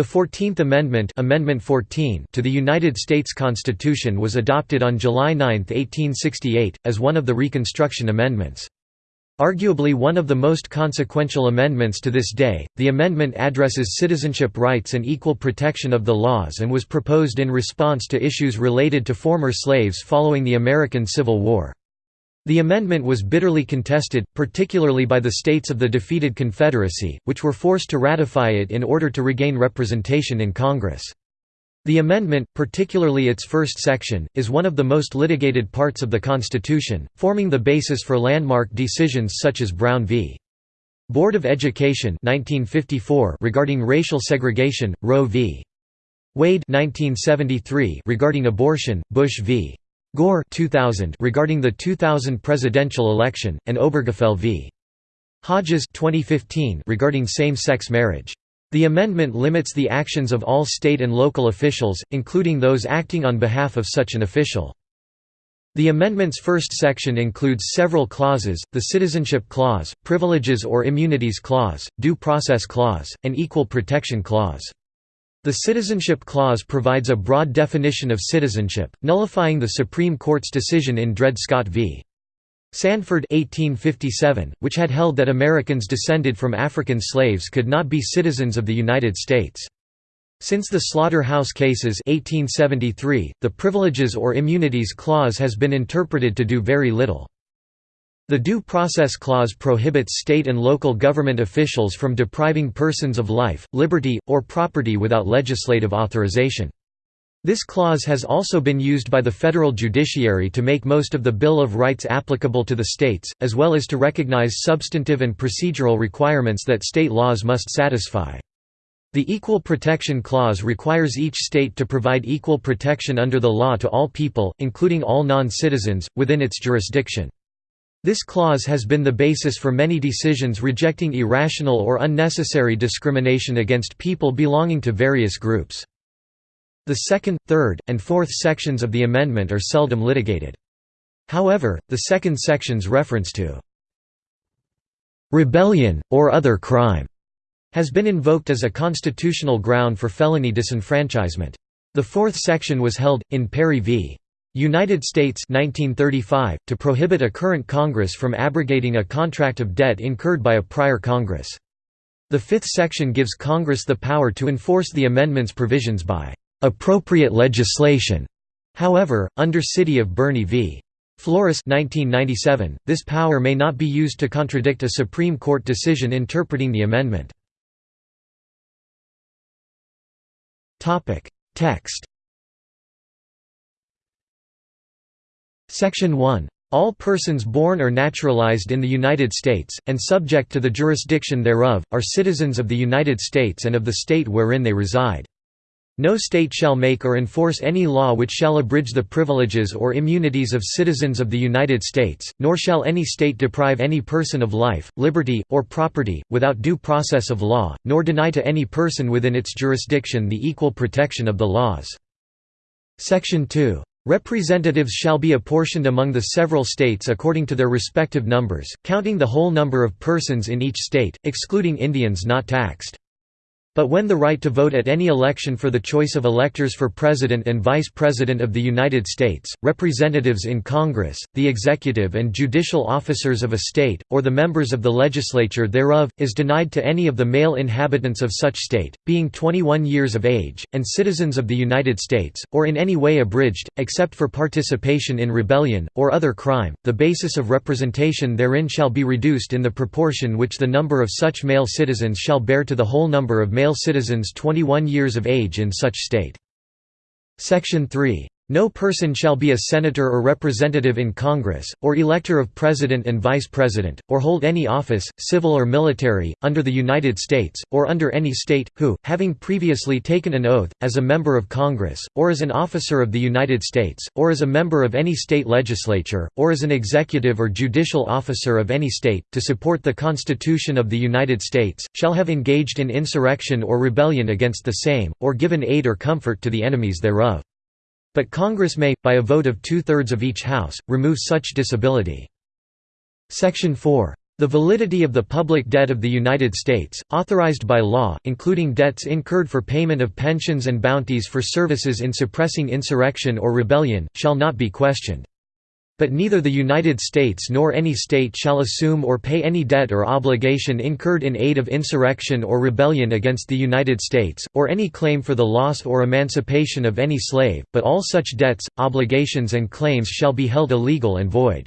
The Fourteenth Amendment, Amendment 14 to the United States Constitution was adopted on July 9, 1868, as one of the Reconstruction Amendments. Arguably one of the most consequential amendments to this day, the amendment addresses citizenship rights and equal protection of the laws and was proposed in response to issues related to former slaves following the American Civil War. The amendment was bitterly contested, particularly by the states of the defeated Confederacy, which were forced to ratify it in order to regain representation in Congress. The amendment, particularly its first section, is one of the most litigated parts of the Constitution, forming the basis for landmark decisions such as Brown v. Board of Education 1954 regarding racial segregation, Roe v. Wade 1973 regarding abortion, Bush v. Gore 2000 regarding the 2000 presidential election, and Obergefell v. Hodges 2015 regarding same-sex marriage. The amendment limits the actions of all state and local officials, including those acting on behalf of such an official. The amendment's first section includes several clauses, the Citizenship Clause, Privileges or Immunities Clause, Due Process Clause, and Equal Protection Clause. The Citizenship Clause provides a broad definition of citizenship, nullifying the Supreme Court's decision in Dred Scott v. Sandford 1857, which had held that Americans descended from African slaves could not be citizens of the United States. Since the Slaughterhouse Cases 1873, the Privileges or Immunities Clause has been interpreted to do very little. The Due Process Clause prohibits state and local government officials from depriving persons of life, liberty, or property without legislative authorization. This clause has also been used by the federal judiciary to make most of the Bill of Rights applicable to the states, as well as to recognize substantive and procedural requirements that state laws must satisfy. The Equal Protection Clause requires each state to provide equal protection under the law to all people, including all non-citizens, within its jurisdiction. This clause has been the basis for many decisions rejecting irrational or unnecessary discrimination against people belonging to various groups. The second, third, and fourth sections of the amendment are seldom litigated. However, the second section's reference to rebellion, or other crime, has been invoked as a constitutional ground for felony disenfranchisement. The fourth section was held, in Perry v. United States 1935, to prohibit a current Congress from abrogating a contract of debt incurred by a prior Congress. The fifth section gives Congress the power to enforce the amendment's provisions by "...appropriate legislation." However, under City of Boerne v. Flores 1997, this power may not be used to contradict a Supreme Court decision interpreting the amendment. Text Section 1. All persons born or naturalized in the United States, and subject to the jurisdiction thereof, are citizens of the United States and of the state wherein they reside. No state shall make or enforce any law which shall abridge the privileges or immunities of citizens of the United States, nor shall any state deprive any person of life, liberty, or property, without due process of law, nor deny to any person within its jurisdiction the equal protection of the laws. Section 2. Representatives shall be apportioned among the several states according to their respective numbers, counting the whole number of persons in each state, excluding Indians not taxed. But when the right to vote at any election for the choice of electors for President and Vice President of the United States, representatives in Congress, the executive and judicial officers of a state, or the members of the legislature thereof, is denied to any of the male inhabitants of such state, being 21 years of age, and citizens of the United States, or in any way abridged, except for participation in rebellion, or other crime, the basis of representation therein shall be reduced in the proportion which the number of such male citizens shall bear to the whole number of male citizens 21 years of age in such state. Section 3. No person shall be a senator or representative in Congress, or elector of president and vice president, or hold any office, civil or military, under the United States, or under any state, who, having previously taken an oath, as a member of Congress, or as an officer of the United States, or as a member of any state legislature, or as an executive or judicial officer of any state, to support the Constitution of the United States, shall have engaged in insurrection or rebellion against the same, or given aid or comfort to the enemies thereof. But Congress may, by a vote of two-thirds of each House, remove such disability. Section 4. The validity of the public debt of the United States, authorized by law, including debts incurred for payment of pensions and bounties for services in suppressing insurrection or rebellion, shall not be questioned. But neither the United States nor any state shall assume or pay any debt or obligation incurred in aid of insurrection or rebellion against the United States, or any claim for the loss or emancipation of any slave, but all such debts, obligations and claims shall be held illegal and void.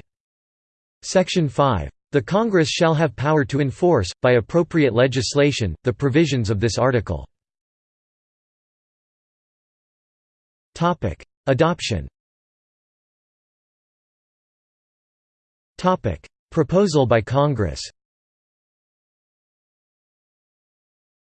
Section 5. The Congress shall have power to enforce, by appropriate legislation, the provisions of this article. Adoption Proposal by Congress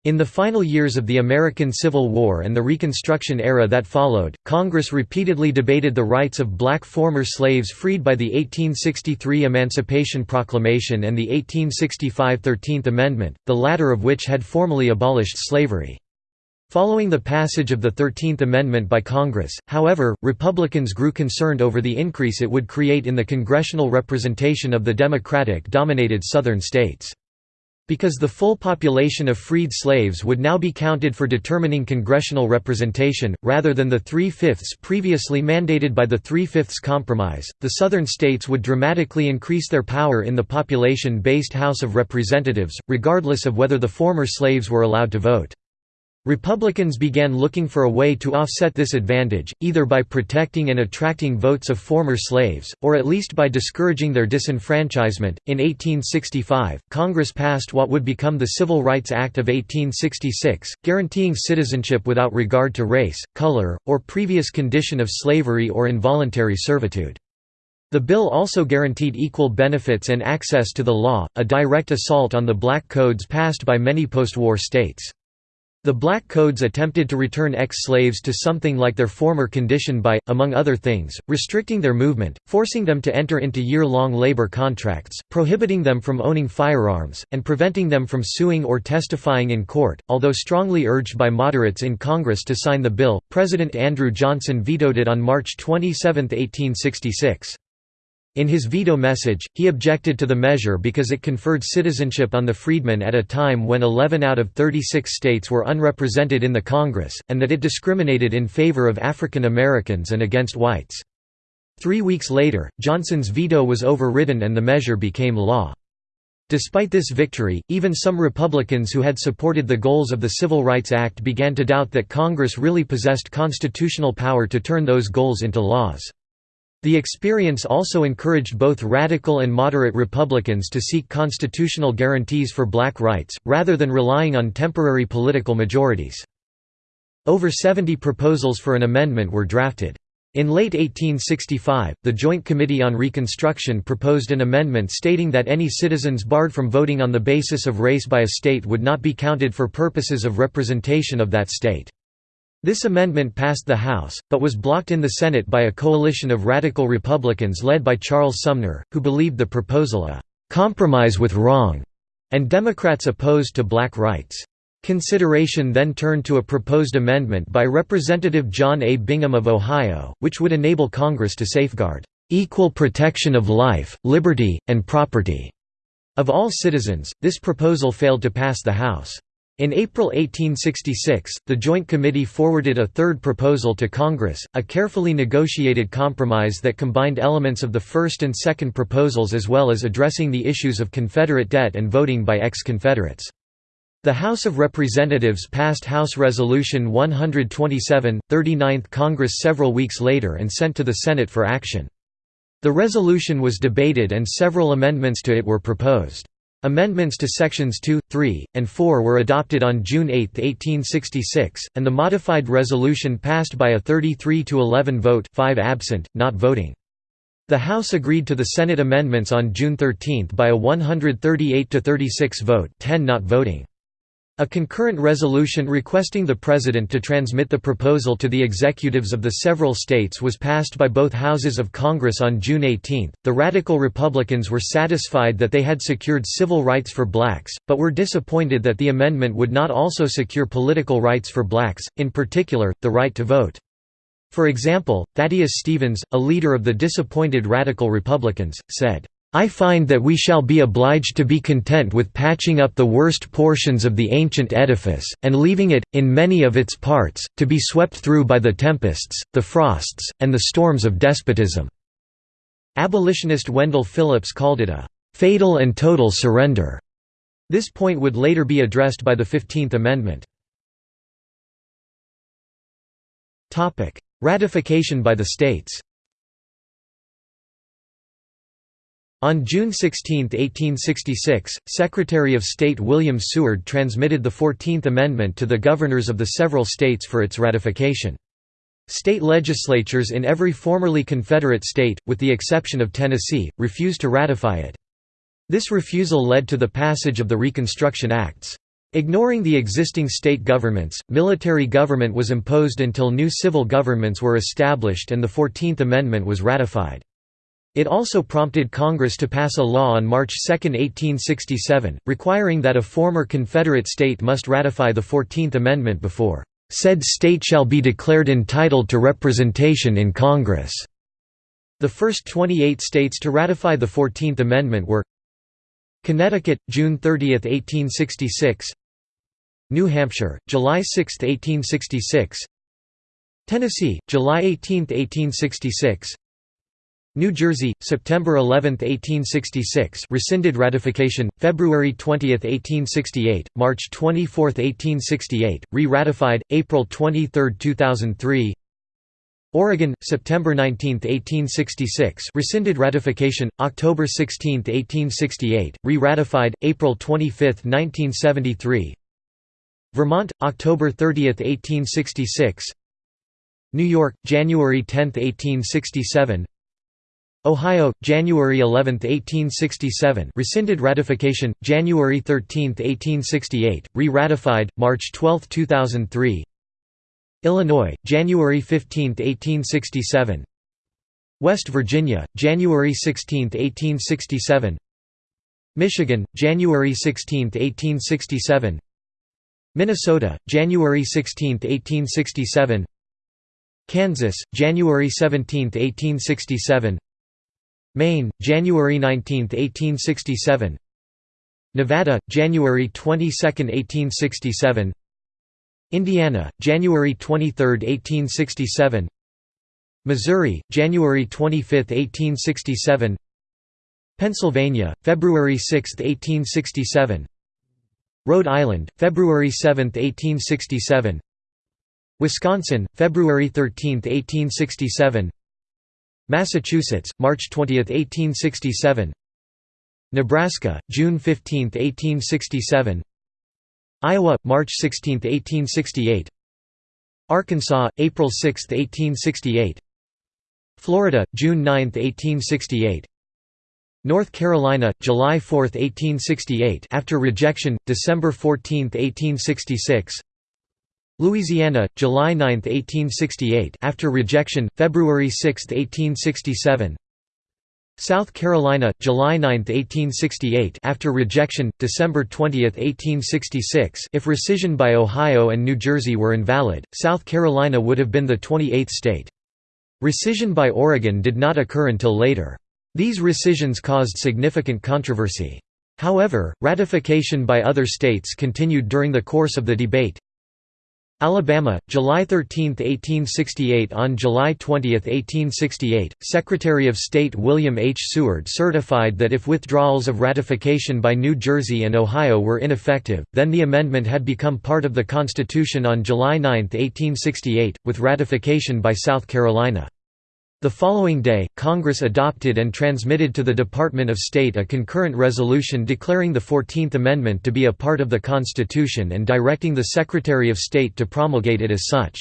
In the final years of the American Civil War and the Reconstruction era that followed, Congress repeatedly debated the rights of black former slaves freed by the 1863 Emancipation Proclamation and the 1865 Thirteenth Amendment, the latter of which had formally abolished slavery. Following the passage of the Thirteenth Amendment by Congress, however, Republicans grew concerned over the increase it would create in the congressional representation of the Democratic-dominated Southern states. Because the full population of freed slaves would now be counted for determining congressional representation, rather than the three-fifths previously mandated by the Three-Fifths Compromise, the Southern states would dramatically increase their power in the population-based House of Representatives, regardless of whether the former slaves were allowed to vote. Republicans began looking for a way to offset this advantage, either by protecting and attracting votes of former slaves, or at least by discouraging their disenfranchisement. In 1865, Congress passed what would become the Civil Rights Act of 1866, guaranteeing citizenship without regard to race, color, or previous condition of slavery or involuntary servitude. The bill also guaranteed equal benefits and access to the law, a direct assault on the black codes passed by many post-war states. The Black Codes attempted to return ex-slaves to something like their former condition by, among other things, restricting their movement, forcing them to enter into year-long labor contracts, prohibiting them from owning firearms, and preventing them from suing or testifying in court. Although strongly urged by moderates in Congress to sign the bill, President Andrew Johnson vetoed it on March 27, 1866. In his veto message, he objected to the measure because it conferred citizenship on the freedmen at a time when 11 out of 36 states were unrepresented in the Congress, and that it discriminated in favor of African Americans and against whites. Three weeks later, Johnson's veto was overridden and the measure became law. Despite this victory, even some Republicans who had supported the goals of the Civil Rights Act began to doubt that Congress really possessed constitutional power to turn those goals into laws. The experience also encouraged both radical and moderate Republicans to seek constitutional guarantees for black rights, rather than relying on temporary political majorities. Over 70 proposals for an amendment were drafted. In late 1865, the Joint Committee on Reconstruction proposed an amendment stating that any citizens barred from voting on the basis of race by a state would not be counted for purposes of representation of that state. This amendment passed the House, but was blocked in the Senate by a coalition of radical Republicans led by Charles Sumner, who believed the proposal a «compromise with wrong» and Democrats opposed to black rights. Consideration then turned to a proposed amendment by Representative John A. Bingham of Ohio, which would enable Congress to safeguard «equal protection of life, liberty, and property» of all citizens. This proposal failed to pass the House. In April 1866, the Joint Committee forwarded a third proposal to Congress, a carefully negotiated compromise that combined elements of the first and second proposals as well as addressing the issues of Confederate debt and voting by ex-Confederates. The House of Representatives passed House Resolution 127, 39th Congress several weeks later and sent to the Senate for action. The resolution was debated and several amendments to it were proposed. Amendments to Sections 2, 3, and 4 were adopted on June 8, 1866, and the modified resolution passed by a 33 to 11 vote 5 absent, not voting. The House agreed to the Senate amendments on June 13 by a 138 to 36 vote 10 not voting. A concurrent resolution requesting the President to transmit the proposal to the executives of the several states was passed by both houses of Congress on June 18. The Radical Republicans were satisfied that they had secured civil rights for blacks, but were disappointed that the amendment would not also secure political rights for blacks, in particular, the right to vote. For example, Thaddeus Stevens, a leader of the disappointed Radical Republicans, said, I find that we shall be obliged to be content with patching up the worst portions of the ancient edifice, and leaving it, in many of its parts, to be swept through by the tempests, the frosts, and the storms of despotism." Abolitionist Wendell Phillips called it a "...fatal and total surrender." This point would later be addressed by the Fifteenth Amendment. Ratification by the states On June 16, 1866, Secretary of State William Seward transmitted the Fourteenth Amendment to the governors of the several states for its ratification. State legislatures in every formerly Confederate state, with the exception of Tennessee, refused to ratify it. This refusal led to the passage of the Reconstruction Acts. Ignoring the existing state governments, military government was imposed until new civil governments were established and the Fourteenth Amendment was ratified. It also prompted Congress to pass a law on March 2, 1867, requiring that a former Confederate state must ratify the Fourteenth Amendment before said state shall be declared entitled to representation in Congress." The first 28 states to ratify the Fourteenth Amendment were Connecticut, June 30, 1866 New Hampshire, July 6, 1866 Tennessee, July 18, 1866 New Jersey, September 11, 1866 rescinded ratification, February 20, 1868, March 24, 1868, re-ratified, April 23, 2003 Oregon, September 19, 1866 rescinded ratification, October 16, 1868, re-ratified, April 25, 1973 Vermont, October 30, 1866 New York, January 10, 1867 Ohio, January 11, 1867 rescinded ratification, January 13, 1868, re-ratified, March 12, 2003 Illinois, January 15, 1867 West Virginia, January 16, 1867 Michigan, January 16, 1867 Minnesota, January 16, 1867 Kansas, January 17, 1867 Maine, January 19, 1867 Nevada, January 22, 1867 Indiana, January 23, 1867 Missouri, January 25, 1867 Pennsylvania, February 6, 1867 Rhode Island, February 7, 1867 Wisconsin, February 13, 1867 Massachusetts, March 20, 1867 Nebraska, June 15, 1867 Iowa, March 16, 1868 Arkansas, April 6, 1868 Florida, June 9, 1868 North Carolina, July 4, 1868 after rejection, December 14, 1866 Louisiana, July 9, 1868 after rejection, February 6, 1867 South Carolina, July 9, 1868 after rejection, December 20, 1866 if rescission by Ohio and New Jersey were invalid, South Carolina would have been the 28th state. Rescission by Oregon did not occur until later. These rescissions caused significant controversy. However, ratification by other states continued during the course of the debate, Alabama, July 13, 1868 On July 20, 1868, Secretary of State William H. Seward certified that if withdrawals of ratification by New Jersey and Ohio were ineffective, then the amendment had become part of the Constitution on July 9, 1868, with ratification by South Carolina. The following day, Congress adopted and transmitted to the Department of State a concurrent resolution declaring the Fourteenth Amendment to be a part of the Constitution and directing the Secretary of State to promulgate it as such.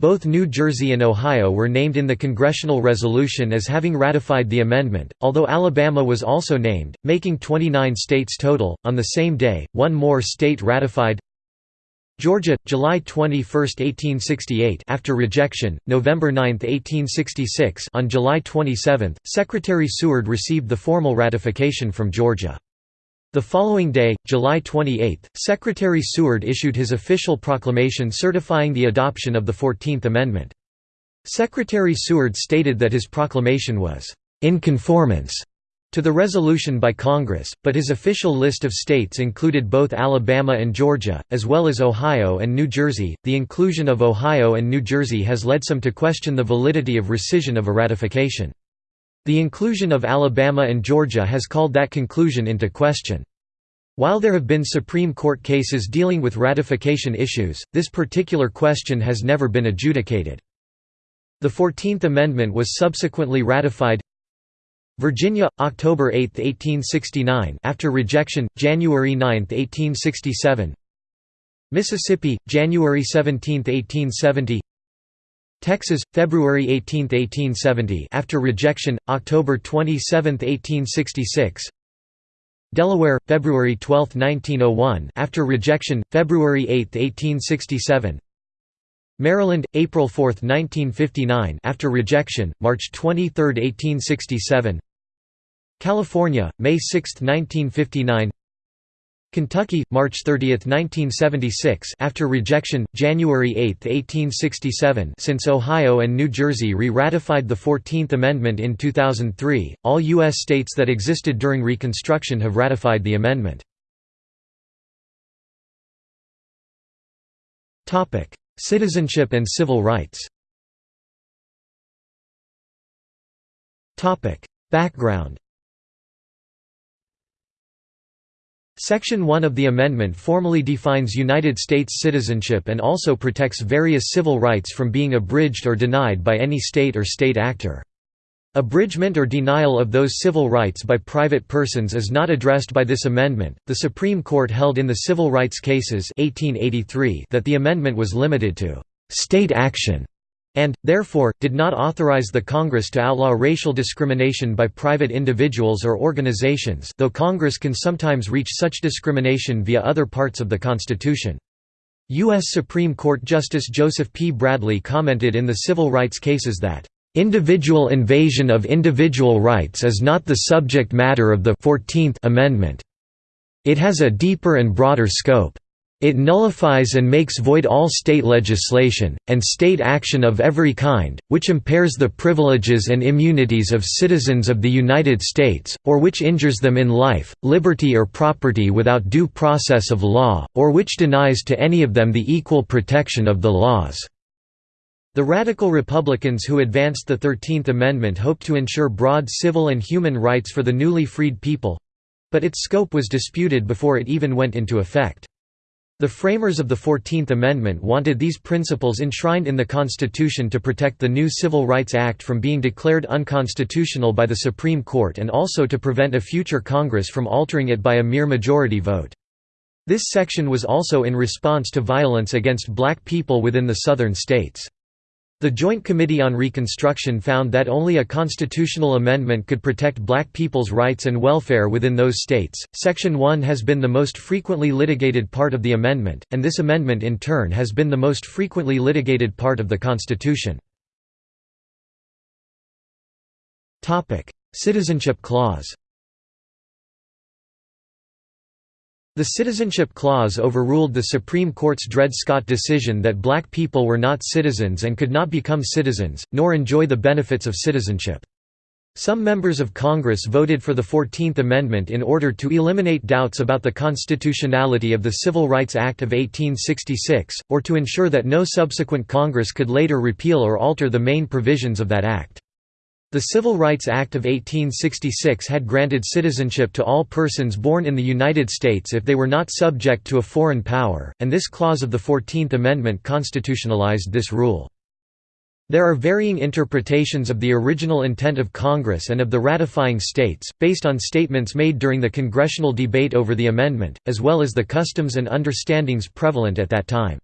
Both New Jersey and Ohio were named in the congressional resolution as having ratified the amendment, although Alabama was also named, making 29 states total. On the same day, one more state ratified Georgia, July 21, 1868 after rejection, November 9, 1866 on July 27, Secretary Seward received the formal ratification from Georgia. The following day, July 28, Secretary Seward issued his official proclamation certifying the adoption of the Fourteenth Amendment. Secretary Seward stated that his proclamation was, "...in conformance," to the resolution by Congress, but his official list of states included both Alabama and Georgia, as well as Ohio and New Jersey. The inclusion of Ohio and New Jersey has led some to question the validity of rescission of a ratification. The inclusion of Alabama and Georgia has called that conclusion into question. While there have been Supreme Court cases dealing with ratification issues, this particular question has never been adjudicated. The Fourteenth Amendment was subsequently ratified Virginia, October 8, 1869 after rejection, January 9, 1867 Mississippi, January 17, 1870 Texas, February 18, 1870 after rejection, October 27, 1866 Delaware, February 12, 1901 after rejection, February 8, 1867 Maryland, April 4, 1959 after rejection, March 23, 1867 California, May 6, 1959 Kentucky, March 30, 1976 after rejection, January 8, 1867 since Ohio and New Jersey re-ratified the Fourteenth Amendment in 2003, all U.S. states that existed during Reconstruction have ratified the amendment. Citizenship and civil rights Background Section 1 of the amendment formally defines United States citizenship and also protects various civil rights from being abridged or denied by any state or state actor. Abridgment or denial of those civil rights by private persons is not addressed by this amendment. The Supreme Court held in the civil rights cases 1883 that the amendment was limited to state action and, therefore, did not authorize the Congress to outlaw racial discrimination by private individuals or organizations though Congress can sometimes reach such discrimination via other parts of the Constitution. U.S. Supreme Court Justice Joseph P. Bradley commented in the civil rights cases that Individual invasion of individual rights is not the subject matter of the 14th Amendment. It has a deeper and broader scope. It nullifies and makes void all state legislation, and state action of every kind, which impairs the privileges and immunities of citizens of the United States, or which injures them in life, liberty or property without due process of law, or which denies to any of them the equal protection of the laws. The radical Republicans who advanced the Thirteenth Amendment hoped to ensure broad civil and human rights for the newly freed people—but its scope was disputed before it even went into effect. The framers of the Fourteenth Amendment wanted these principles enshrined in the Constitution to protect the new Civil Rights Act from being declared unconstitutional by the Supreme Court and also to prevent a future Congress from altering it by a mere majority vote. This section was also in response to violence against black people within the southern states. The Joint Committee on Reconstruction found that only a constitutional amendment could protect black people's rights and welfare within those states. Section 1 has been the most frequently litigated part of the amendment, and this amendment in turn has been the most frequently litigated part of the Constitution. Citizenship Clause. The Citizenship Clause overruled the Supreme Court's Dred Scott decision that black people were not citizens and could not become citizens, nor enjoy the benefits of citizenship. Some members of Congress voted for the Fourteenth Amendment in order to eliminate doubts about the constitutionality of the Civil Rights Act of 1866, or to ensure that no subsequent Congress could later repeal or alter the main provisions of that act. The Civil Rights Act of 1866 had granted citizenship to all persons born in the United States if they were not subject to a foreign power, and this clause of the Fourteenth Amendment constitutionalized this rule. There are varying interpretations of the original intent of Congress and of the ratifying states, based on statements made during the congressional debate over the amendment, as well as the customs and understandings prevalent at that time.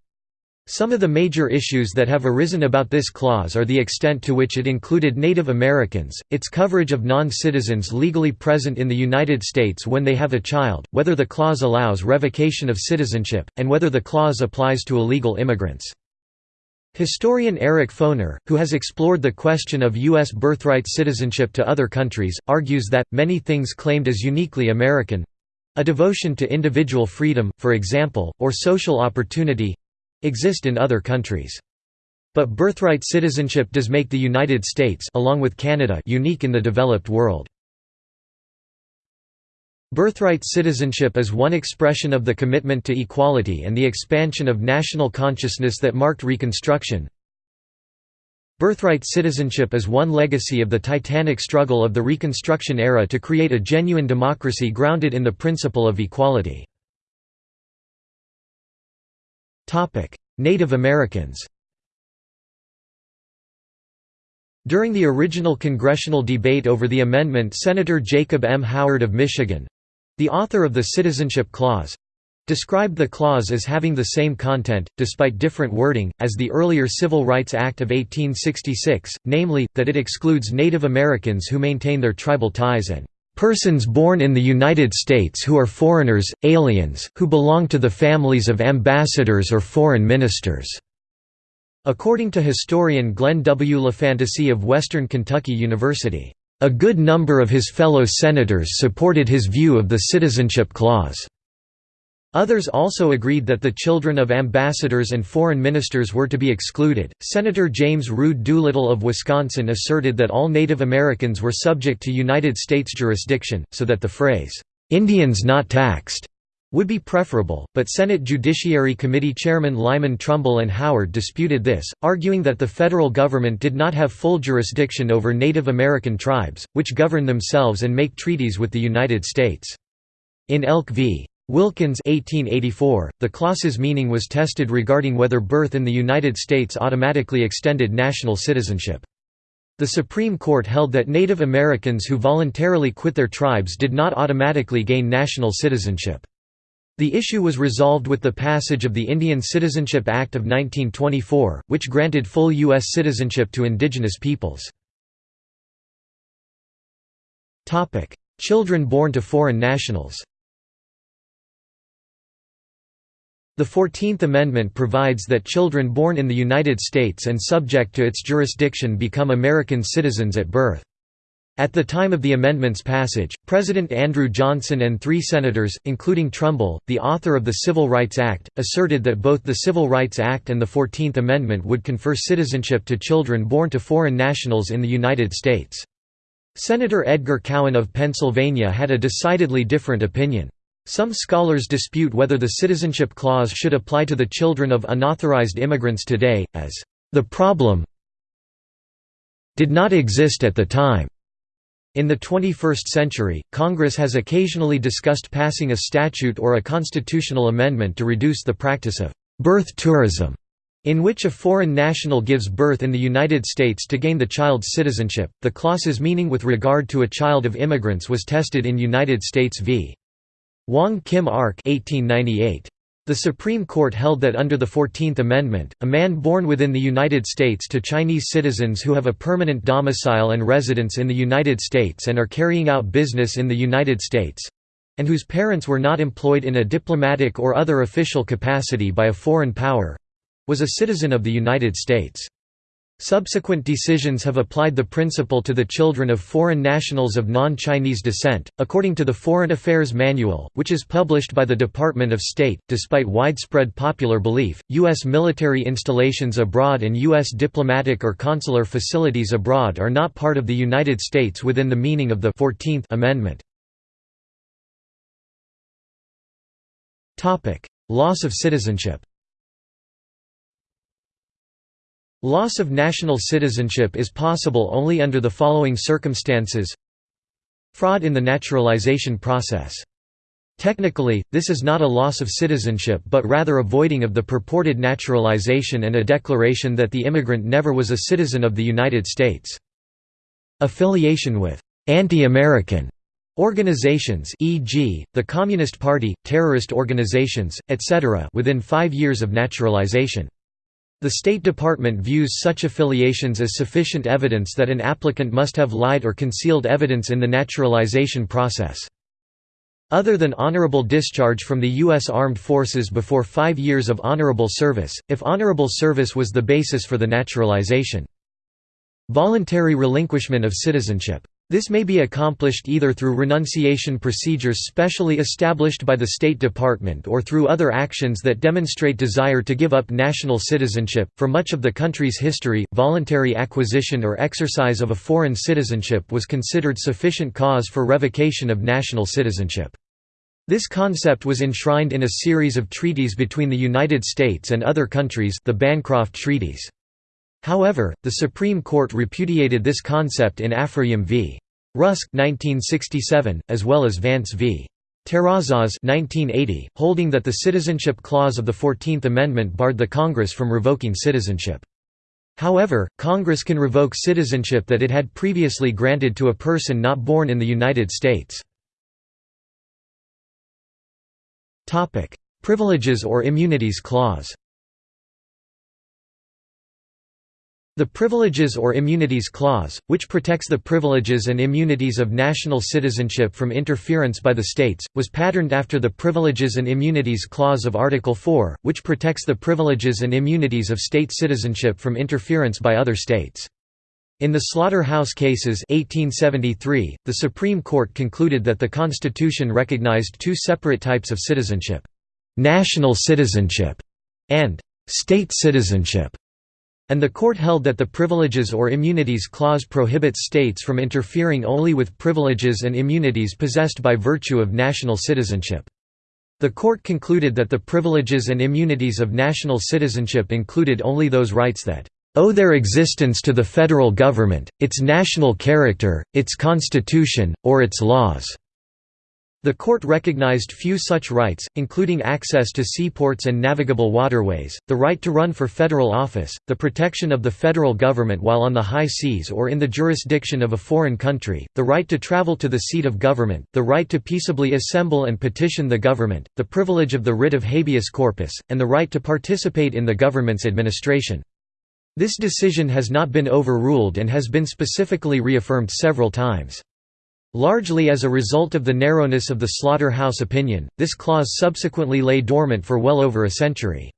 Some of the major issues that have arisen about this clause are the extent to which it included Native Americans, its coverage of non-citizens legally present in the United States when they have a child, whether the clause allows revocation of citizenship, and whether the clause applies to illegal immigrants. Historian Eric Foner, who has explored the question of U.S. birthright citizenship to other countries, argues that, many things claimed as uniquely American—a devotion to individual freedom, for example, or social opportunity, exist in other countries. But birthright citizenship does make the United States along with Canada unique in the developed world. Birthright citizenship is one expression of the commitment to equality and the expansion of national consciousness that marked Reconstruction. Birthright citizenship is one legacy of the titanic struggle of the Reconstruction era to create a genuine democracy grounded in the principle of equality. Native Americans During the original congressional debate over the amendment Senator Jacob M. Howard of Michigan, the author of the Citizenship Clause described the clause as having the same content, despite different wording, as the earlier Civil Rights Act of 1866, namely, that it excludes Native Americans who maintain their tribal ties and persons born in the United States who are foreigners, aliens, who belong to the families of ambassadors or foreign ministers." According to historian Glenn W. LaFantasie of Western Kentucky University, a good number of his fellow senators supported his view of the Citizenship Clause. Others also agreed that the children of ambassadors and foreign ministers were to be excluded. Senator James Rood Doolittle of Wisconsin asserted that all Native Americans were subject to United States jurisdiction, so that the phrase, Indians not taxed, would be preferable, but Senate Judiciary Committee Chairman Lyman Trumbull and Howard disputed this, arguing that the federal government did not have full jurisdiction over Native American tribes, which govern themselves and make treaties with the United States. In Elk v. Wilkins 1884, the clause's meaning was tested regarding whether birth in the United States automatically extended national citizenship. The Supreme Court held that Native Americans who voluntarily quit their tribes did not automatically gain national citizenship. The issue was resolved with the passage of the Indian Citizenship Act of 1924, which granted full U.S. citizenship to indigenous peoples. Children born to foreign nationals The Fourteenth Amendment provides that children born in the United States and subject to its jurisdiction become American citizens at birth. At the time of the amendment's passage, President Andrew Johnson and three senators, including Trumbull, the author of the Civil Rights Act, asserted that both the Civil Rights Act and the Fourteenth Amendment would confer citizenship to children born to foreign nationals in the United States. Senator Edgar Cowan of Pennsylvania had a decidedly different opinion. Some scholars dispute whether the Citizenship Clause should apply to the children of unauthorized immigrants today, as the problem did not exist at the time. In the 21st century, Congress has occasionally discussed passing a statute or a constitutional amendment to reduce the practice of birth tourism, in which a foreign national gives birth in the United States to gain the child's citizenship. The clause's meaning with regard to a child of immigrants was tested in United States v. Wong Kim Ark 1898. The Supreme Court held that under the Fourteenth Amendment, a man born within the United States to Chinese citizens who have a permanent domicile and residence in the United States and are carrying out business in the United States—and whose parents were not employed in a diplomatic or other official capacity by a foreign power—was a citizen of the United States. Subsequent decisions have applied the principle to the children of foreign nationals of non-Chinese descent. According to the Foreign Affairs Manual, which is published by the Department of State, despite widespread popular belief, U.S. military installations abroad and U.S. diplomatic or consular facilities abroad are not part of the United States within the meaning of the 14th Amendment. Loss of citizenship Loss of national citizenship is possible only under the following circumstances Fraud in the naturalization process. Technically, this is not a loss of citizenship but rather a voiding of the purported naturalization and a declaration that the immigrant never was a citizen of the United States. Affiliation with «anti-American» organizations e.g., the Communist Party, terrorist organizations, etc. within five years of naturalization. The State Department views such affiliations as sufficient evidence that an applicant must have lied or concealed evidence in the naturalization process. Other than honorable discharge from the U.S. Armed Forces before five years of honorable service, if honorable service was the basis for the naturalization. Voluntary relinquishment of citizenship. This may be accomplished either through renunciation procedures specially established by the State Department or through other actions that demonstrate desire to give up national citizenship. For much of the country's history, voluntary acquisition or exercise of a foreign citizenship was considered sufficient cause for revocation of national citizenship. This concept was enshrined in a series of treaties between the United States and other countries the Bancroft Treaties. However, the Supreme Court repudiated this concept in Afroyim v. Rusk 1967, as well as Vance v. Terrazas 1980, holding that the Citizenship Clause of the Fourteenth Amendment barred the Congress from revoking citizenship. However, Congress can revoke citizenship that it had previously granted to a person not born in the United States. Privileges or Immunities Clause The Privileges or Immunities Clause, which protects the privileges and immunities of national citizenship from interference by the states, was patterned after the Privileges and Immunities Clause of Article 4, which protects the privileges and immunities of state citizenship from interference by other states. In the Slaughterhouse Cases 1873, the Supreme Court concluded that the Constitution recognized two separate types of citizenship, "'national citizenship' and "'state citizenship' and the court held that the Privileges or Immunities Clause prohibits states from interfering only with privileges and immunities possessed by virtue of national citizenship. The court concluded that the privileges and immunities of national citizenship included only those rights that owe their existence to the federal government, its national character, its constitution, or its laws." The court recognized few such rights, including access to seaports and navigable waterways, the right to run for federal office, the protection of the federal government while on the high seas or in the jurisdiction of a foreign country, the right to travel to the seat of government, the right to peaceably assemble and petition the government, the privilege of the writ of habeas corpus, and the right to participate in the government's administration. This decision has not been overruled and has been specifically reaffirmed several times. Largely as a result of the narrowness of the Slaughterhouse opinion, this clause subsequently lay dormant for well over a century.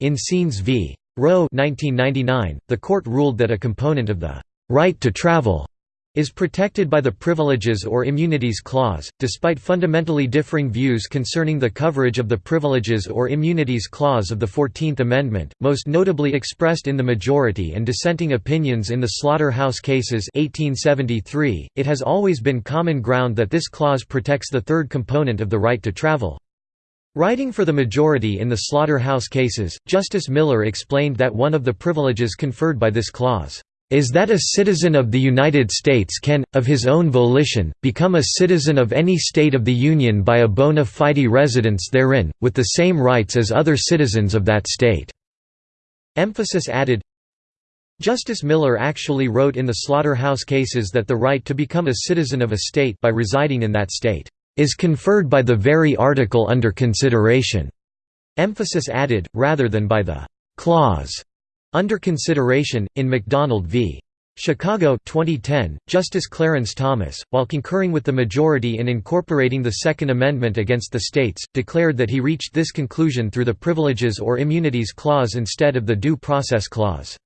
In Saenz v. Roe 1999, the court ruled that a component of the right to travel is protected by the Privileges or Immunities Clause, despite fundamentally differing views concerning the coverage of the Privileges or Immunities Clause of the Fourteenth Amendment, most notably expressed in the majority and dissenting opinions in the Slaughterhouse Cases 1873, it has always been common ground that this clause protects the third component of the right to travel. Writing for the majority in the Slaughterhouse Cases, Justice Miller explained that one of the privileges conferred by this clause is that a citizen of the United States can, of his own volition, become a citizen of any state of the Union by a bona fide residence therein, with the same rights as other citizens of that state." Emphasis added, Justice Miller actually wrote in the slaughterhouse cases that the right to become a citizen of a state by residing in that state is conferred by the very article under consideration. Emphasis added, rather than by the clause under consideration, in McDonald v. Chicago 2010, Justice Clarence Thomas, while concurring with the majority in incorporating the Second Amendment against the states, declared that he reached this conclusion through the Privileges or Immunities Clause instead of the Due Process Clause.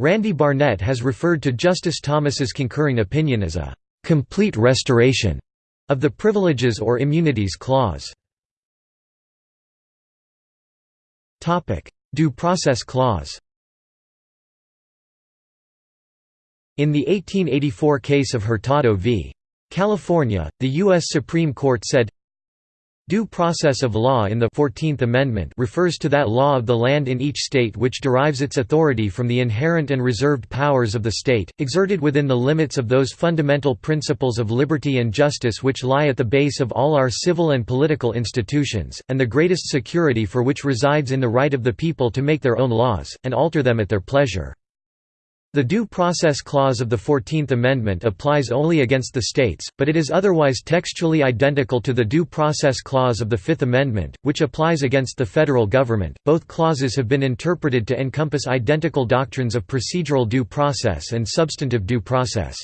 Randy Barnett has referred to Justice Thomas's concurring opinion as a «complete restoration» of the Privileges or Immunities Clause. Due Process Clause In the 1884 case of Hurtado v. California, the U.S. Supreme Court said, Due process of law in the Fourteenth Amendment refers to that law of the land in each state which derives its authority from the inherent and reserved powers of the state, exerted within the limits of those fundamental principles of liberty and justice which lie at the base of all our civil and political institutions, and the greatest security for which resides in the right of the people to make their own laws, and alter them at their pleasure. The Due Process Clause of the Fourteenth Amendment applies only against the states, but it is otherwise textually identical to the Due Process Clause of the Fifth Amendment, which applies against the federal government. Both clauses have been interpreted to encompass identical doctrines of procedural due process and substantive due process.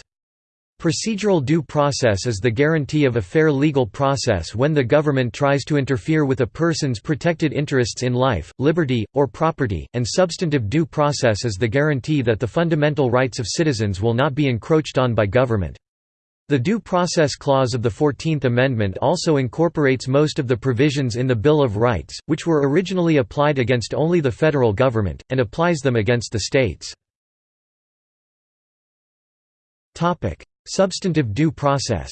Procedural due process is the guarantee of a fair legal process when the government tries to interfere with a person's protected interests in life, liberty, or property, and substantive due process is the guarantee that the fundamental rights of citizens will not be encroached on by government. The Due Process Clause of the Fourteenth Amendment also incorporates most of the provisions in the Bill of Rights, which were originally applied against only the federal government, and applies them against the states. Substantive due process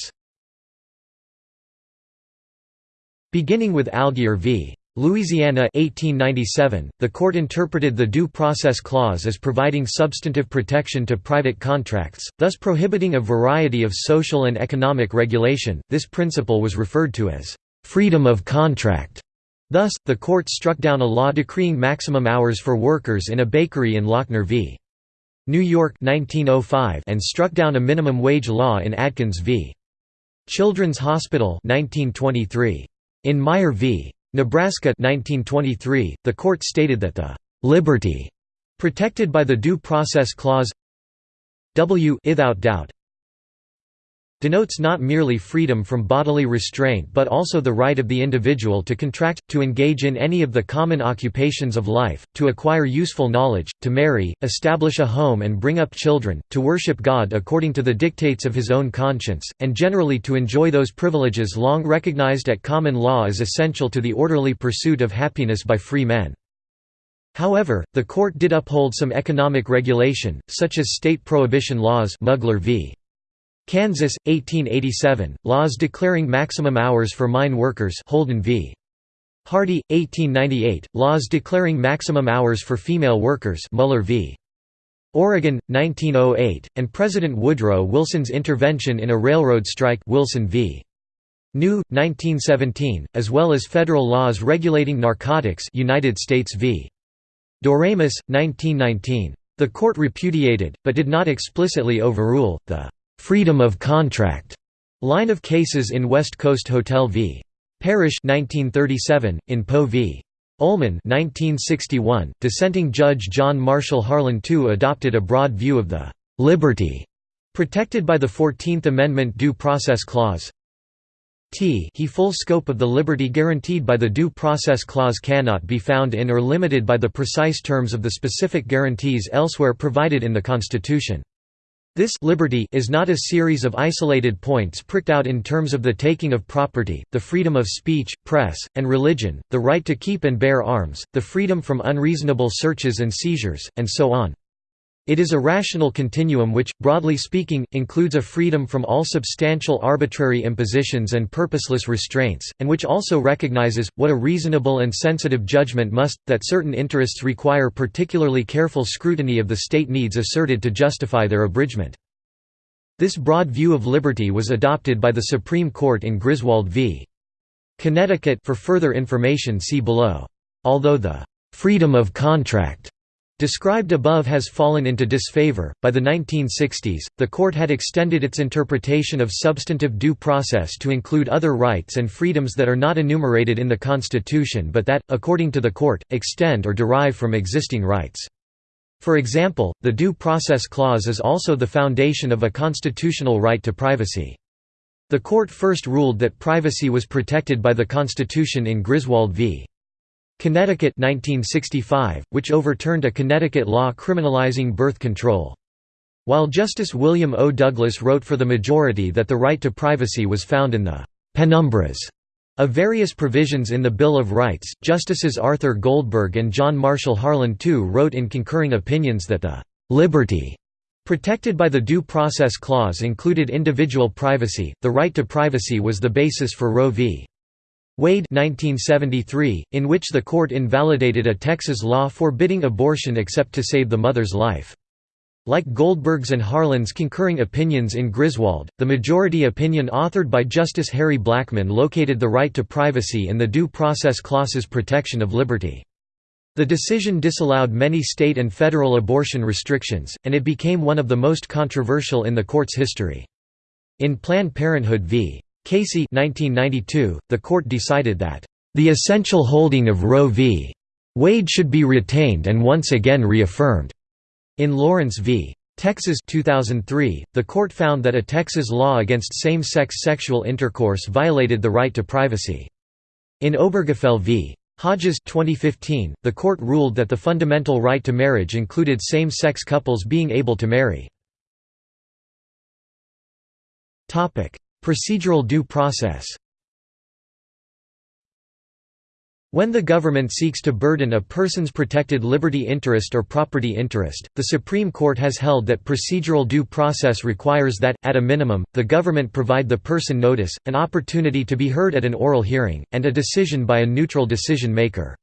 Beginning with Allgeyer v. Louisiana 1897, the court interpreted the Due Process Clause as providing substantive protection to private contracts, thus prohibiting a variety of social and economic regulation. This principle was referred to as freedom of contract. Thus, the court struck down a law decreeing maximum hours for workers in a bakery in Lochner v. New York 1905 and struck down a minimum wage law in Adkins v. Children's Hospital 1923. In Meyer v. Nebraska 1923, the court stated that the «liberty» protected by the Due Process Clause w without doubt denotes not merely freedom from bodily restraint but also the right of the individual to contract, to engage in any of the common occupations of life, to acquire useful knowledge, to marry, establish a home and bring up children, to worship God according to the dictates of his own conscience, and generally to enjoy those privileges long recognized at common law as essential to the orderly pursuit of happiness by free men. However, the court did uphold some economic regulation, such as state prohibition laws Mugler v. Kansas, 1887, laws declaring maximum hours for mine workers Holden v. Hardy, 1898, laws declaring maximum hours for female workers Muller v. Oregon, 1908, and President Woodrow Wilson's intervention in a railroad strike Wilson v. New, 1917, as well as federal laws regulating narcotics United States v. Doremus, 1919. The court repudiated, but did not explicitly overrule, the freedom of contract line of cases in West Coast Hotel v. Parrish 1937, in Poe v. Ullman 1961, dissenting Judge John Marshall Harlan II adopted a broad view of the «liberty» protected by the Fourteenth Amendment Due Process Clause. T he full scope of the liberty guaranteed by the Due Process Clause cannot be found in or limited by the precise terms of the specific guarantees elsewhere provided in the Constitution. This liberty is not a series of isolated points pricked out in terms of the taking of property, the freedom of speech, press, and religion, the right to keep and bear arms, the freedom from unreasonable searches and seizures, and so on. It is a rational continuum which, broadly speaking, includes a freedom from all substantial arbitrary impositions and purposeless restraints, and which also recognizes, what a reasonable and sensitive judgment must, that certain interests require particularly careful scrutiny of the state needs asserted to justify their abridgment. This broad view of liberty was adopted by the Supreme Court in Griswold v. Connecticut for further information see below. Although the «freedom of contract» described above has fallen into disfavor. By the 1960s, the court had extended its interpretation of substantive due process to include other rights and freedoms that are not enumerated in the Constitution but that, according to the court, extend or derive from existing rights. For example, the Due Process Clause is also the foundation of a constitutional right to privacy. The court first ruled that privacy was protected by the Constitution in Griswold v. Connecticut 1965, which overturned a Connecticut law criminalizing birth control. While Justice William O. Douglas wrote for the majority that the right to privacy was found in the «penumbras» of various provisions in the Bill of Rights, Justices Arthur Goldberg and John Marshall Harlan II wrote in concurring opinions that the «liberty» protected by the Due Process Clause included individual privacy, the right to privacy was the basis for Roe v. Wade 1973, in which the court invalidated a Texas law forbidding abortion except to save the mother's life. Like Goldberg's and Harlan's concurring opinions in Griswold, the majority opinion authored by Justice Harry Blackmun located the right to privacy in the Due Process Clause's protection of liberty. The decision disallowed many state and federal abortion restrictions, and it became one of the most controversial in the court's history. In Planned Parenthood v. Casey 1992, the court decided that, "...the essential holding of Roe v. Wade should be retained and once again reaffirmed." In Lawrence v. Texas 2003, the court found that a Texas law against same-sex sexual intercourse violated the right to privacy. In Obergefell v. Hodges 2015, the court ruled that the fundamental right to marriage included same-sex couples being able to marry. Procedural due process When the government seeks to burden a person's protected liberty interest or property interest, the Supreme Court has held that procedural due process requires that, at a minimum, the government provide the person notice, an opportunity to be heard at an oral hearing, and a decision by a neutral decision maker.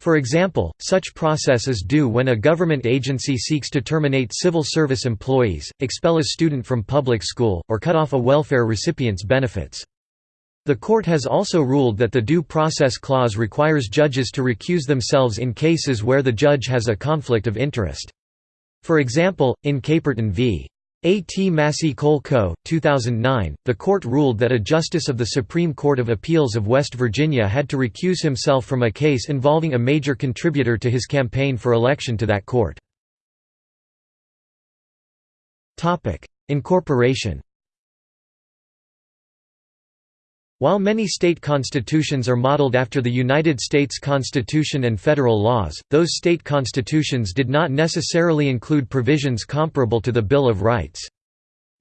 For example, such process is due when a government agency seeks to terminate civil service employees, expel a student from public school, or cut off a welfare recipient's benefits. The court has also ruled that the Due Process Clause requires judges to recuse themselves in cases where the judge has a conflict of interest. For example, in Caperton v. A. T. Massey Coal Co., 2009, the court ruled that a justice of the Supreme Court of Appeals of West Virginia had to recuse himself from a case involving a major contributor to his campaign for election to that court. Incorporation While many state constitutions are modeled after the United States Constitution and federal laws, those state constitutions did not necessarily include provisions comparable to the Bill of Rights.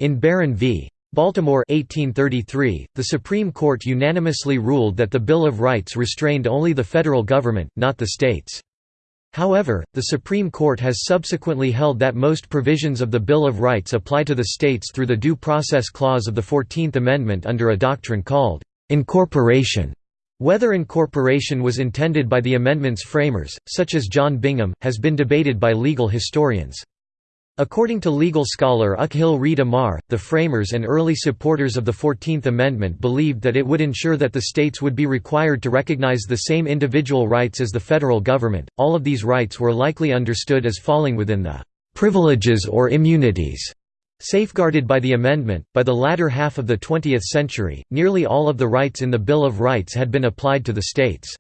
In Barron v. Baltimore 1833, the Supreme Court unanimously ruled that the Bill of Rights restrained only the federal government, not the states. However, the Supreme Court has subsequently held that most provisions of the Bill of Rights apply to the states through the Due Process Clause of the Fourteenth Amendment under a doctrine called incorporation. Whether incorporation was intended by the amendment's framers, such as John Bingham, has been debated by legal historians. According to legal scholar Akhil Reed Amar, the framers and early supporters of the Fourteenth Amendment believed that it would ensure that the states would be required to recognize the same individual rights as the federal government. All of these rights were likely understood as falling within the privileges or immunities safeguarded by the amendment. By the latter half of the 20th century, nearly all of the rights in the Bill of Rights had been applied to the states.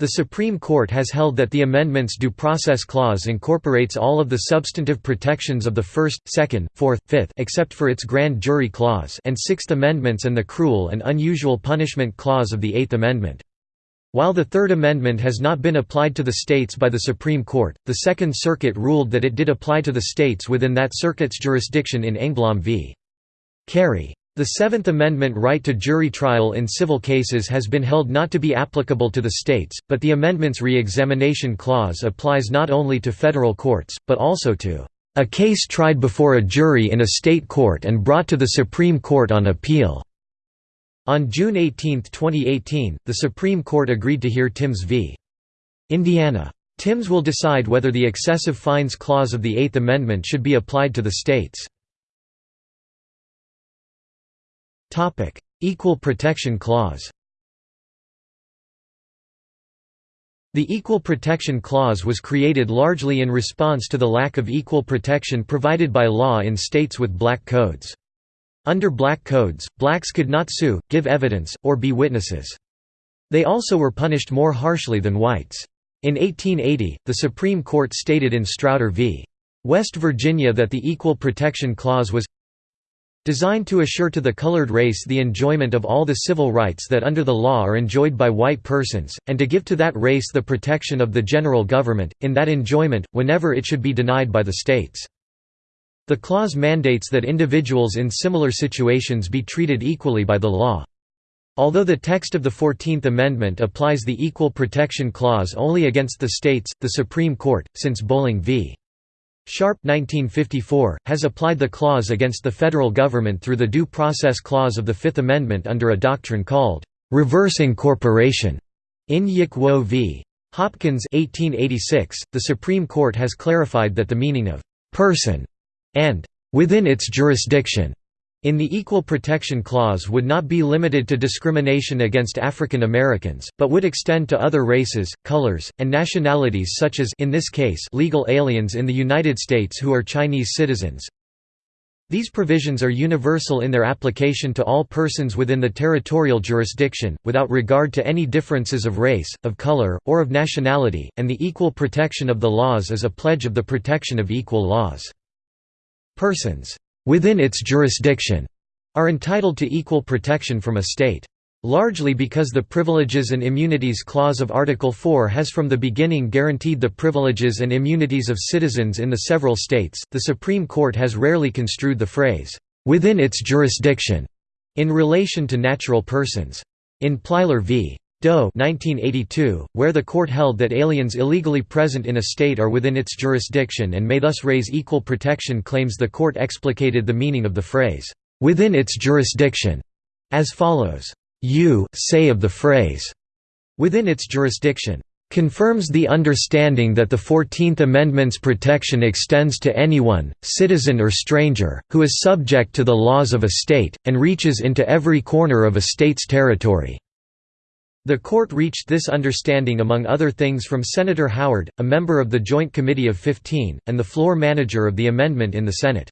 The Supreme Court has held that the amendment's Due Process Clause incorporates all of the substantive protections of the First, Second, Fourth, Fifth except for its Grand Jury Clause and Sixth Amendments and the Cruel and Unusual Punishment Clause of the Eighth Amendment. While the Third Amendment has not been applied to the states by the Supreme Court, the Second Circuit ruled that it did apply to the states within that circuit's jurisdiction in Engblom v. Carey. The Seventh Amendment right to jury trial in civil cases has been held not to be applicable to the states, but the amendment's re-examination clause applies not only to federal courts, but also to a case tried before a jury in a state court and brought to the Supreme Court on appeal." On June 18, 2018, the Supreme Court agreed to hear Timbs v. Indiana. Timbs will decide whether the excessive fines clause of the Eighth Amendment should be applied to the states. Equal Protection Clause The Equal Protection Clause was created largely in response to the lack of equal protection provided by law in states with black codes. Under black codes, blacks could not sue, give evidence, or be witnesses. They also were punished more harshly than whites. In 1880, the Supreme Court stated in Strauder v. West Virginia that the Equal Protection Clause was Designed to assure to the colored race the enjoyment of all the civil rights that under the law are enjoyed by white persons, and to give to that race the protection of the general government, in that enjoyment, whenever it should be denied by the states. The clause mandates that individuals in similar situations be treated equally by the law. Although the text of the Fourteenth Amendment applies the Equal Protection Clause only against the states, the Supreme Court, since Bolling v. Sharpe 1954, has applied the clause against the federal government through the Due Process Clause of the Fifth Amendment under a doctrine called reverse incorporation. In Yick Wo v. Hopkins 1886, the Supreme Court has clarified that the meaning of «person» and «within its jurisdiction» in the Equal Protection Clause would not be limited to discrimination against African Americans, but would extend to other races, colors, and nationalities such as in this case legal aliens in the United States who are Chinese citizens. These provisions are universal in their application to all persons within the territorial jurisdiction, without regard to any differences of race, of color, or of nationality, and the equal protection of the laws is a pledge of the protection of equal laws. Persons within its jurisdiction are entitled to equal protection from a state. Largely because the Privileges and Immunities Clause of Article 4 has from the beginning guaranteed the privileges and immunities of citizens in the several states, the Supreme Court has rarely construed the phrase, "...within its jurisdiction", in relation to natural persons. In Plyler v. Doe 1982, where the court held that aliens illegally present in a state are within its jurisdiction and may thus raise equal protection claims the court explicated the meaning of the phrase, "'within its jurisdiction' as follows, "'you say of the phrase' within its jurisdiction' confirms the understanding that the Fourteenth Amendment's protection extends to anyone, citizen or stranger, who is subject to the laws of a state, and reaches into every corner of a state's territory." The court reached this understanding among other things from Senator Howard, a member of the Joint Committee of 15, and the floor manager of the amendment in the Senate.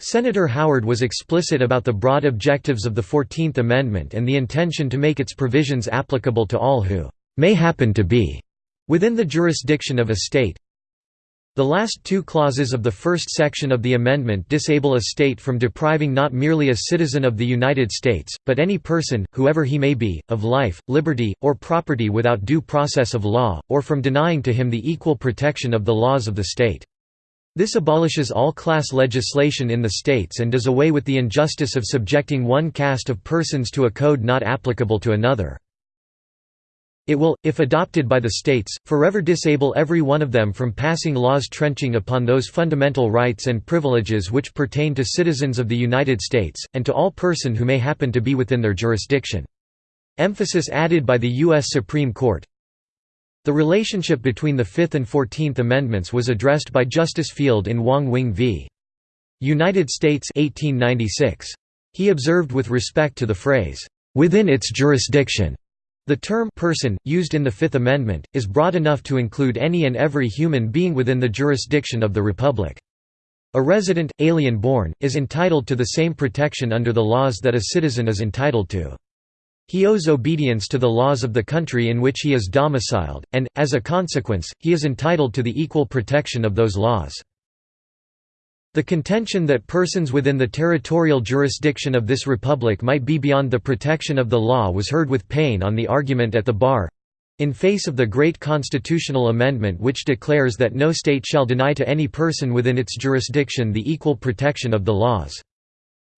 Senator Howard was explicit about the broad objectives of the Fourteenth Amendment and the intention to make its provisions applicable to all who may happen to be within the jurisdiction of a state. The last two clauses of the first section of the amendment disable a state from depriving not merely a citizen of the United States, but any person, whoever he may be, of life, liberty, or property without due process of law, or from denying to him the equal protection of the laws of the state. This abolishes all class legislation in the states and does away with the injustice of subjecting one caste of persons to a code not applicable to another. It will, if adopted by the states, forever disable every one of them from passing laws trenching upon those fundamental rights and privileges which pertain to citizens of the United States, and to all person who may happen to be within their jurisdiction. Emphasis added by the U.S. Supreme Court The relationship between the Fifth and Fourteenth Amendments was addressed by Justice Field in Wong Wing v. United States 1896. He observed with respect to the phrase, "...within its jurisdiction." The term person, used in the Fifth Amendment, is broad enough to include any and every human being within the jurisdiction of the Republic. A resident, alien born, is entitled to the same protection under the laws that a citizen is entitled to. He owes obedience to the laws of the country in which he is domiciled, and, as a consequence, he is entitled to the equal protection of those laws. The contention that persons within the territorial jurisdiction of this republic might be beyond the protection of the law was heard with pain on the argument at the bar—in face of the great constitutional amendment which declares that no state shall deny to any person within its jurisdiction the equal protection of the laws.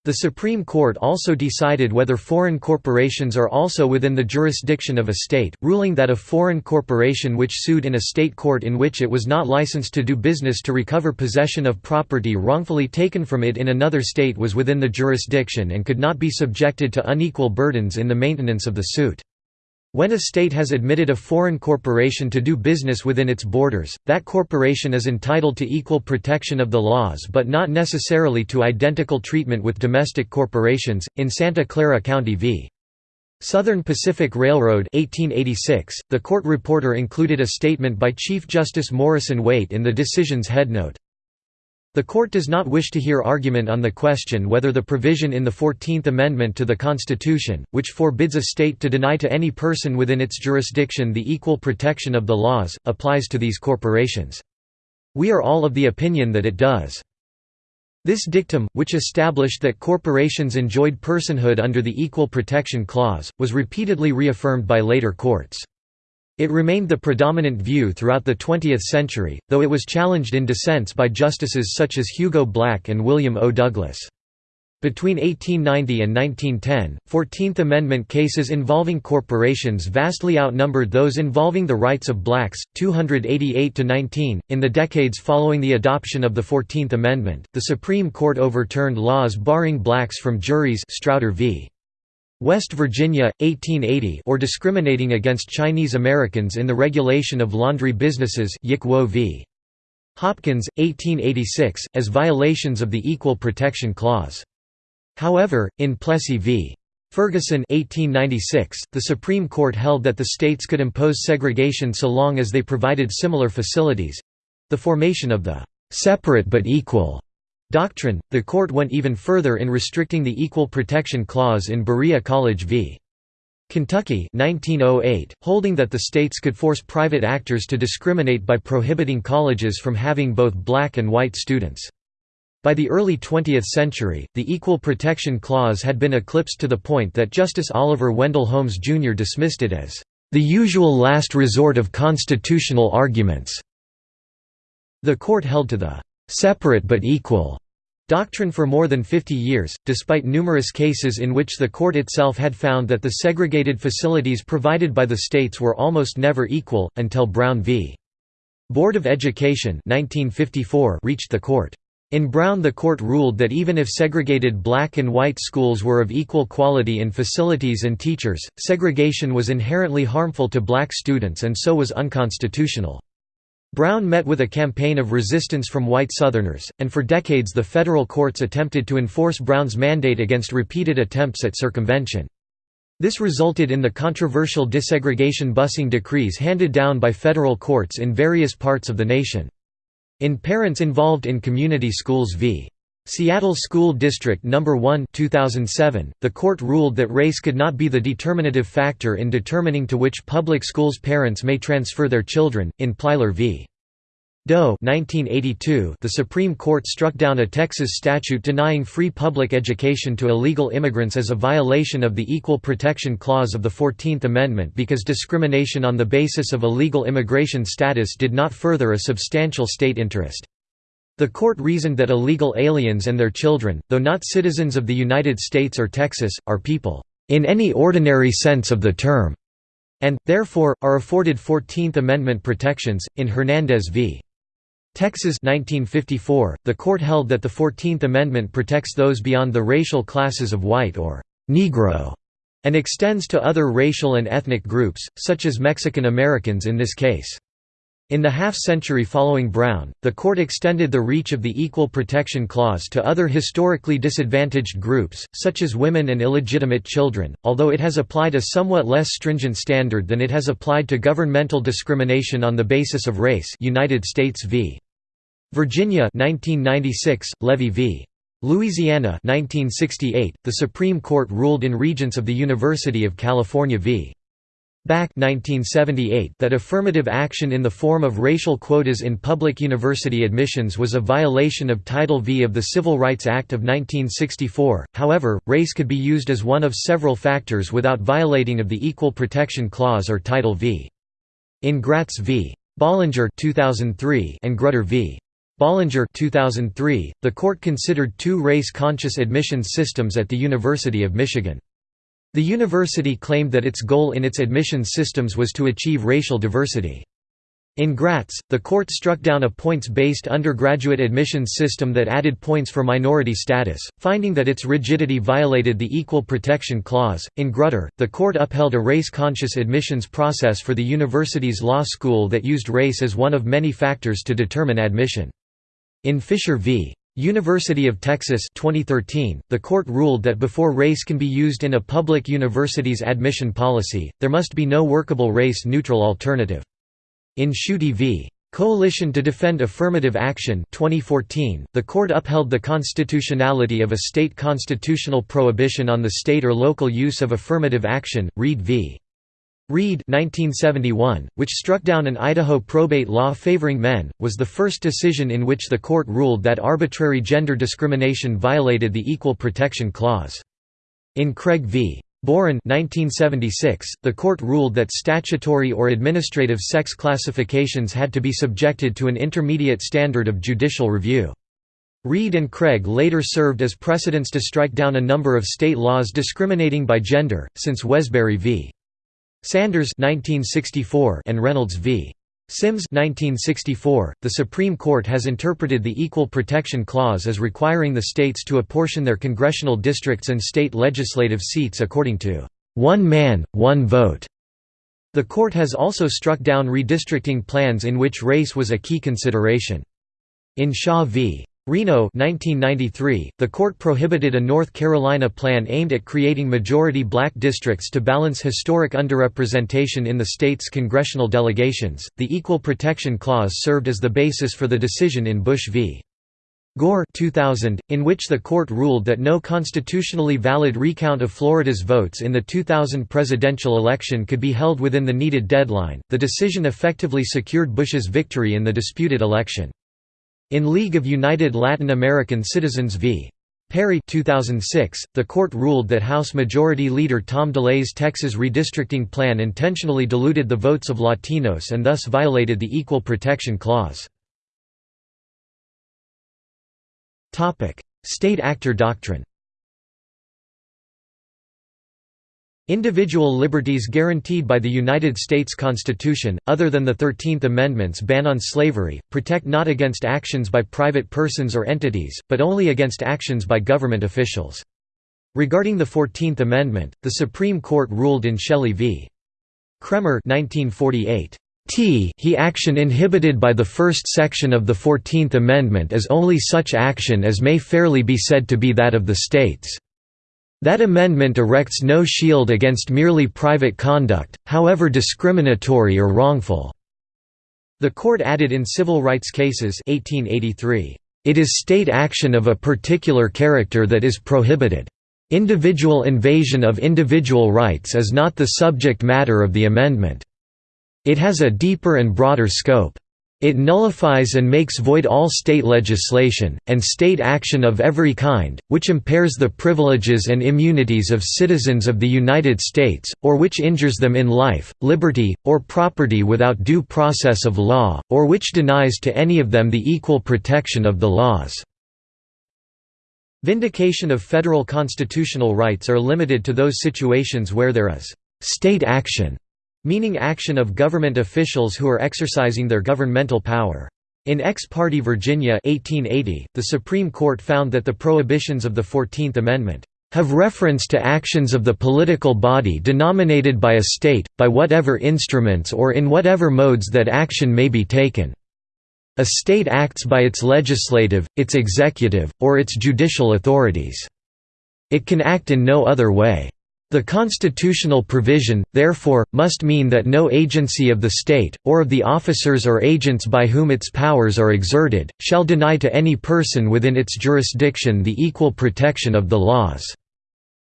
The Supreme Court also decided whether foreign corporations are also within the jurisdiction of a state, ruling that a foreign corporation which sued in a state court in which it was not licensed to do business to recover possession of property wrongfully taken from it in another state was within the jurisdiction and could not be subjected to unequal burdens in the maintenance of the suit. When a state has admitted a foreign corporation to do business within its borders, that corporation is entitled to equal protection of the laws but not necessarily to identical treatment with domestic corporations. In Santa Clara County v. Southern Pacific Railroad 1886, the court reporter included a statement by Chief Justice Morrison Waite in the decision's headnote. The court does not wish to hear argument on the question whether the provision in the Fourteenth Amendment to the Constitution, which forbids a state to deny to any person within its jurisdiction the equal protection of the laws, applies to these corporations. We are all of the opinion that it does. This dictum, which established that corporations enjoyed personhood under the Equal Protection Clause, was repeatedly reaffirmed by later courts. It remained the predominant view throughout the 20th century, though it was challenged in dissents by justices such as Hugo Black and William O. Douglas. Between 1890 and 1910, Fourteenth Amendment cases involving corporations vastly outnumbered those involving the rights of blacks, 288 to 19. In the decades following the adoption of the Fourteenth Amendment, the Supreme Court overturned laws barring blacks from juries Strauder v. West Virginia, 1880 or discriminating against Chinese Americans in the regulation of laundry businesses Yick Wo v. Hopkins, 1886, as violations of the Equal Protection Clause. However, in Plessy v. Ferguson 1896, the Supreme Court held that the states could impose segregation so long as they provided similar facilities—the formation of the «separate but equal» doctrine, the court went even further in restricting the Equal Protection Clause in Berea College v. Kentucky 1908, holding that the states could force private actors to discriminate by prohibiting colleges from having both black and white students. By the early 20th century, the Equal Protection Clause had been eclipsed to the point that Justice Oliver Wendell Holmes Jr. dismissed it as the usual last resort of constitutional arguments. The court held to the separate but equal Doctrine for more than 50 years, despite numerous cases in which the court itself had found that the segregated facilities provided by the states were almost never equal, until Brown v. Board of Education 1954 reached the court. In Brown the court ruled that even if segregated black and white schools were of equal quality in facilities and teachers, segregation was inherently harmful to black students and so was unconstitutional. Brown met with a campaign of resistance from white Southerners, and for decades the federal courts attempted to enforce Brown's mandate against repeated attempts at circumvention. This resulted in the controversial desegregation busing decrees handed down by federal courts in various parts of the nation. In Parents Involved in Community Schools v. Seattle School District No. 1 2007, the court ruled that race could not be the determinative factor in determining to which public schools parents may transfer their children. In Plyler v. Doe 1982, the Supreme Court struck down a Texas statute denying free public education to illegal immigrants as a violation of the Equal Protection Clause of the Fourteenth Amendment because discrimination on the basis of illegal immigration status did not further a substantial state interest. The court reasoned that illegal aliens and their children, though not citizens of the United States or Texas, are people, "...in any ordinary sense of the term", and, therefore, are afforded Fourteenth Amendment protections. In Hernandez v. Texas 1954, the court held that the Fourteenth Amendment protects those beyond the racial classes of white or «Negro» and extends to other racial and ethnic groups, such as Mexican Americans in this case. In the half-century following Brown, the court extended the reach of the Equal Protection Clause to other historically disadvantaged groups, such as women and illegitimate children, although it has applied a somewhat less stringent standard than it has applied to governmental discrimination on the basis of race United States v. Virginia 1996, Levy v. Louisiana 1968, the Supreme Court ruled in Regents of the University of California v. Bakke 1978 that affirmative action in the form of racial quotas in public university admissions was a violation of Title V of the Civil Rights Act of 1964, however, race could be used as one of several factors without violating of the Equal Protection Clause or Title V. In Gratz v. Bollinger 2003 and Grutter v. Bollinger 2003, the court considered two race-conscious admissions systems at the University of Michigan. The university claimed that its goal in its admissions systems was to achieve racial diversity. In Gratz, the court struck down a points-based undergraduate admissions system that added points for minority status, finding that its rigidity violated the Equal Protection Clause. In Grutter, the court upheld a race-conscious admissions process for the university's law school that used race as one of many factors to determine admission. In Fisher v. University of Texas 2013, the court ruled that before race can be used in a public university's admission policy, there must be no workable race-neutral alternative. In Schuette v. Coalition to Defend Affirmative Action 2014, the court upheld the constitutionality of a state constitutional prohibition on the state or local use of affirmative action, Reed v. Reed 1971, which struck down an Idaho probate law favoring men, was the first decision in which the court ruled that arbitrary gender discrimination violated the Equal Protection Clause. In Craig v. Boren 1976, the court ruled that statutory or administrative sex classifications had to be subjected to an intermediate standard of judicial review. Reed and Craig later served as precedents to strike down a number of state laws discriminating by gender, since Wesberry v. Sanders 1964 and Reynolds v. Sims 1964, the Supreme Court has interpreted the Equal Protection Clause as requiring the states to apportion their congressional districts and state legislative seats according to one man, one vote. The court has also struck down redistricting plans in which race was a key consideration. In Shaw v. Reno 1993, the court prohibited a North Carolina plan aimed at creating majority black districts to balance historic underrepresentation in the state's congressional delegations. The Equal Protection Clause served as the basis for the decision in Bush v. Gore 2000, in which the court ruled that no constitutionally valid recount of Florida's votes in the 2000 presidential election could be held within the needed deadline. The decision effectively secured Bush's victory in the disputed election. In League of United Latin American Citizens v. Perry 2006, the court ruled that House Majority Leader Tom DeLay's Texas redistricting plan intentionally diluted the votes of Latinos and thus violated the Equal Protection Clause. State actor doctrine Individual liberties guaranteed by the United States Constitution, other than the Thirteenth Amendment's ban on slavery, protect not against actions by private persons or entities, but only against actions by government officials. Regarding the Fourteenth Amendment, the Supreme Court ruled in Shelley v. Kraemer 1948. T he action inhibited by the first section of the Fourteenth Amendment is only such action as may fairly be said to be that of the states. That amendment erects no shield against merely private conduct, however discriminatory or wrongful." The court added in civil rights cases 1883, "...it is state action of a particular character that is prohibited. Individual invasion of individual rights is not the subject matter of the amendment. It has a deeper and broader scope. It nullifies and makes void all state legislation, and state action of every kind, which impairs the privileges and immunities of citizens of the United States, or which injures them in life, liberty, or property without due process of law, or which denies to any of them the equal protection of the laws." Vindication of federal constitutional rights are limited to those situations where there is «state action» meaning action of government officials who are exercising their governmental power. In Ex parte Virginia 1880, the Supreme Court found that the prohibitions of the Fourteenth Amendment have reference to actions of the political body denominated by a state, by whatever instruments or in whatever modes that action may be taken. A state acts by its legislative, its executive, or its judicial authorities. It can act in no other way. The constitutional provision, therefore, must mean that no agency of the state, or of the officers or agents by whom its powers are exerted, shall deny to any person within its jurisdiction the equal protection of the laws.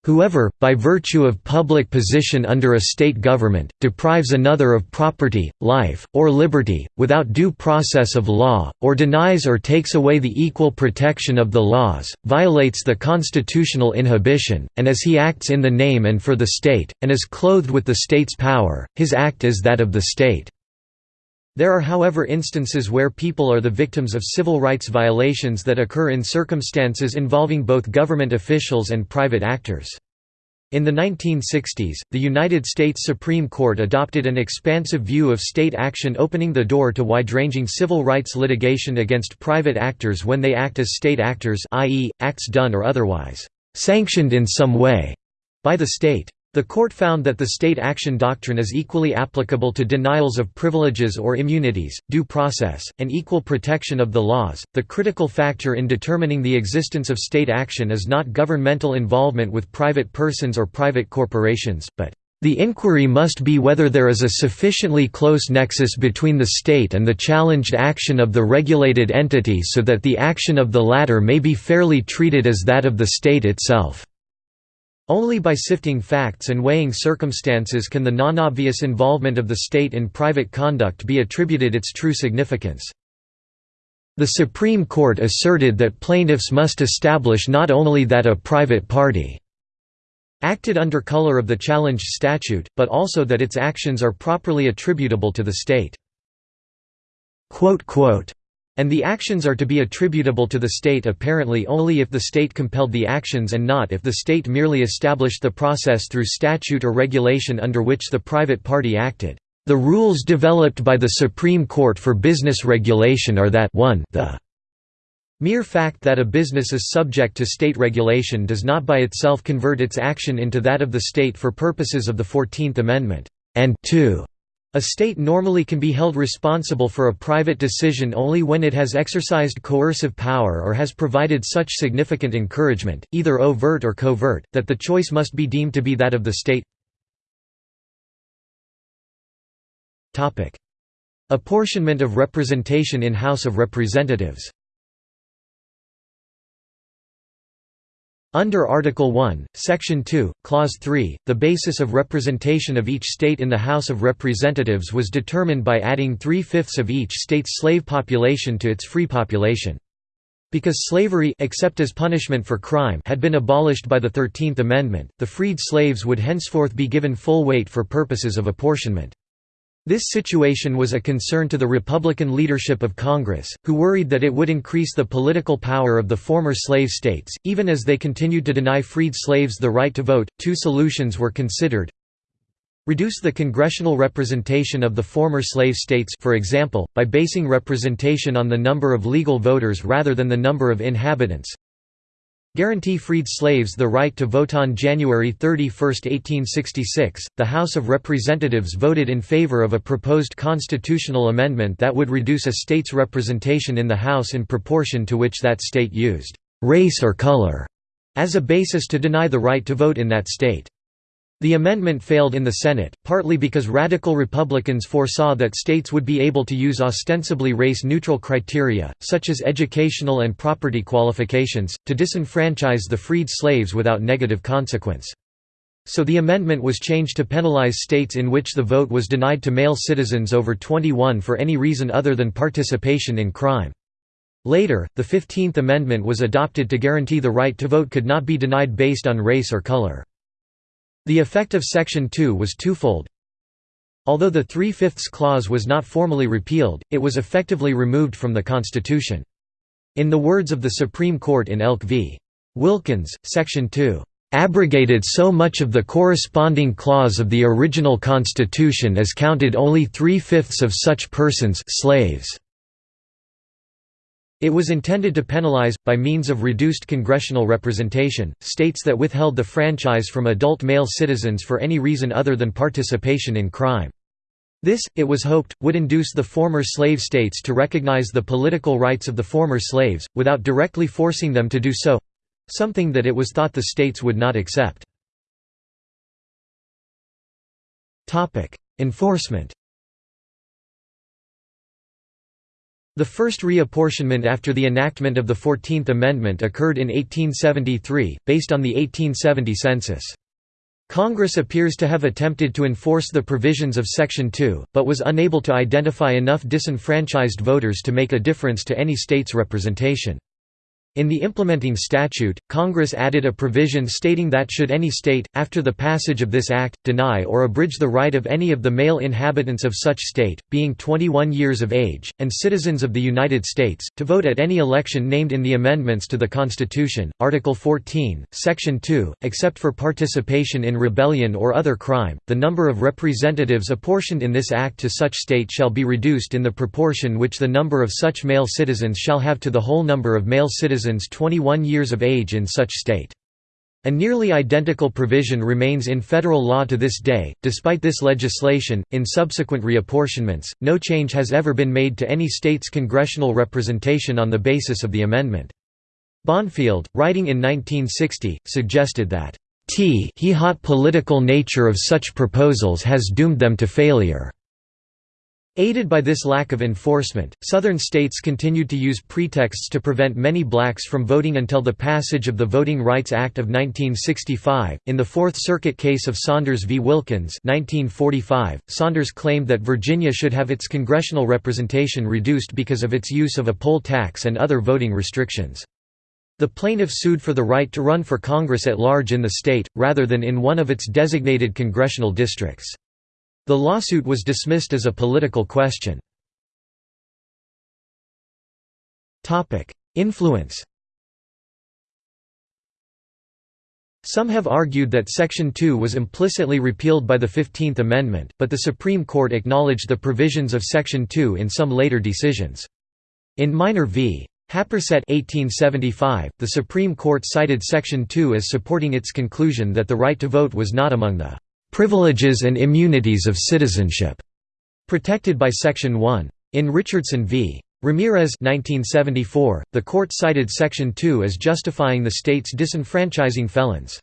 Whoever, by virtue of public position under a state government, deprives another of property, life, or liberty, without due process of law, or denies or takes away the equal protection of the laws, violates the constitutional inhibition, and as he acts in the name and for the state, and is clothed with the state's power, his act is that of the state. There are however instances where people are the victims of civil rights violations that occur in circumstances involving both government officials and private actors. In the 1960s, the United States Supreme Court adopted an expansive view of state action opening the door to wide-ranging civil rights litigation against private actors when they act as state actors i.e., acts done or otherwise «sanctioned in some way» by the state. The court found that the state action doctrine is equally applicable to denials of privileges or immunities, due process, and equal protection of the laws. The critical factor in determining the existence of state action is not governmental involvement with private persons or private corporations, but the inquiry must be whether there is a sufficiently close nexus between the state and the challenged action of the regulated entity so that the action of the latter may be fairly treated as that of the state itself. Only by sifting facts and weighing circumstances can the non-obvious involvement of the state in private conduct be attributed its true significance. The Supreme Court asserted that plaintiffs must establish not only that a private party acted under color of the challenged statute, but also that its actions are properly attributable to the state and the actions are to be attributable to the state apparently only if the state compelled the actions and not if the state merely established the process through statute or regulation under which the private party acted. The rules developed by the Supreme Court for business regulation are that 1 the mere fact that a business is subject to state regulation does not by itself convert its action into that of the state for purposes of the Fourteenth Amendment, and 2 a state normally can be held responsible for a private decision only when it has exercised coercive power or has provided such significant encouragement, either overt or covert, that the choice must be deemed to be that of the state. Apportionment of representation in House of Representatives Under Article 1, Section 2, Clause 3, the basis of representation of each state in the House of Representatives was determined by adding three-fifths of each state's slave population to its free population. Because slavery except as punishment for crime had been abolished by the Thirteenth Amendment, the freed slaves would henceforth be given full weight for purposes of apportionment. This situation was a concern to the Republican leadership of Congress, who worried that it would increase the political power of the former slave states, even as they continued to deny freed slaves the right to vote. Two solutions were considered reduce the congressional representation of the former slave states for example, by basing representation on the number of legal voters rather than the number of inhabitants Guarantee freed slaves the right to vote on January 31, 1866. The House of Representatives voted in favor of a proposed constitutional amendment that would reduce a state's representation in the House in proportion to which that state used race or color as a basis to deny the right to vote in that state. The amendment failed in the Senate, partly because radical Republicans foresaw that states would be able to use ostensibly race-neutral criteria, such as educational and property qualifications, to disenfranchise the freed slaves without negative consequence. So the amendment was changed to penalize states in which the vote was denied to male citizens over 21 for any reason other than participation in crime. Later, the Fifteenth Amendment was adopted to guarantee the right to vote could not be denied based on race or color. The effect of Section 2 was twofold. Although the Three-Fifths Clause was not formally repealed, it was effectively removed from the Constitution. In the words of the Supreme Court in Elk v. Wilkins, Section 2, "...abrogated so much of the corresponding clause of the original Constitution as counted only three-fifths of such persons slaves." It was intended to penalize, by means of reduced congressional representation, states that withheld the franchise from adult male citizens for any reason other than participation in crime. This, it was hoped, would induce the former slave states to recognize the political rights of the former slaves, without directly forcing them to do so—something that it was thought the states would not accept. Enforcement The first reapportionment after the enactment of the Fourteenth Amendment occurred in 1873, based on the 1870 census. Congress appears to have attempted to enforce the provisions of Section 2, but was unable to identify enough disenfranchised voters to make a difference to any state's representation. In the implementing statute, Congress added a provision stating that should any state, after the passage of this act, deny or abridge the right of any of the male inhabitants of such state, being 21 years of age, and citizens of the United States, to vote at any election named in the amendments to the Constitution, Article 14, Section 2, except for participation in rebellion or other crime, the number of representatives apportioned in this act to such state shall be reduced in the proportion which the number of such male citizens shall have to the whole number of male citizens citizens 21 years of age in such state. A nearly identical provision remains in federal law to this day. Despite this legislation, in subsequent reapportionments, no change has ever been made to any state's congressional representation on the basis of the amendment. Bonfield, writing in 1960, suggested that t he hot political nature of such proposals has doomed them to failure. Aided by this lack of enforcement, Southern states continued to use pretexts to prevent many blacks from voting until the passage of the Voting Rights Act of 1965. In the Fourth Circuit case of Saunders v. Wilkins, 1945, Saunders claimed that Virginia should have its congressional representation reduced because of its use of a poll tax and other voting restrictions. The plaintiff sued for the right to run for Congress at large in the state, rather than in one of its designated congressional districts. The lawsuit was dismissed as a political question. Influence Some have argued that Section 2 was implicitly repealed by the Fifteenth Amendment, but the Supreme Court acknowledged the provisions of Section 2 in some later decisions. In Minor v. Happersett 1875, the Supreme Court cited Section 2 as supporting its conclusion that the right to vote was not among the privileges and immunities of citizenship, protected by Section 1. In Richardson v. Ramirez 1974, the court cited Section 2 as justifying the state's disenfranchising felons.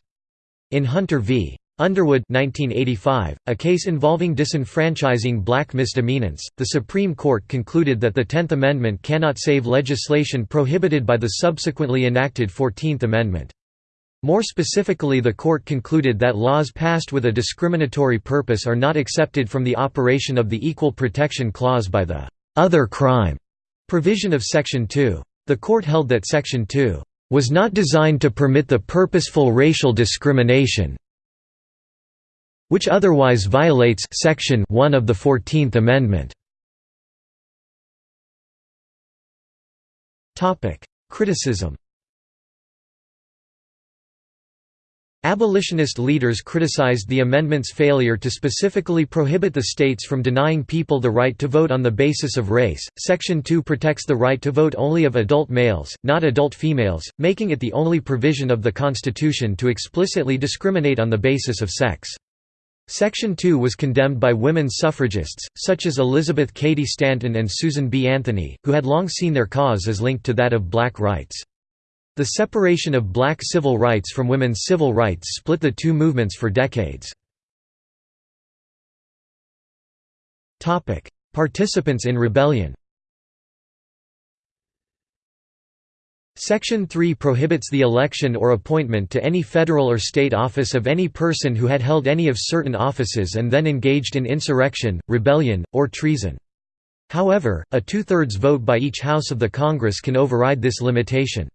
In Hunter v. Underwood 1985, a case involving disenfranchising black misdemeanants, the Supreme Court concluded that the Tenth Amendment cannot save legislation prohibited by the subsequently enacted Fourteenth Amendment. More specifically the court concluded that laws passed with a discriminatory purpose are not accepted from the operation of the Equal Protection Clause by the «other crime» provision of Section 2. The court held that Section 2 «was not designed to permit the purposeful racial discrimination which otherwise violates Section 1 of the Fourteenth Amendment. Criticism Abolitionist leaders criticized the amendment's failure to specifically prohibit the states from denying people the right to vote on the basis of race. Section 2 protects the right to vote only of adult males, not adult females, making it the only provision of the Constitution to explicitly discriminate on the basis of sex. Section 2 was condemned by women's suffragists, such as Elizabeth Cady Stanton and Susan B. Anthony, who had long seen their cause as linked to that of black rights. The separation of black civil rights from women's civil rights split the two movements for decades. Participants in rebellion Section 3 prohibits the election or appointment to any federal or state office of any person who had held any of certain offices and then engaged in insurrection, rebellion, or treason. However, a two-thirds vote by each House of the Congress can override this limitation.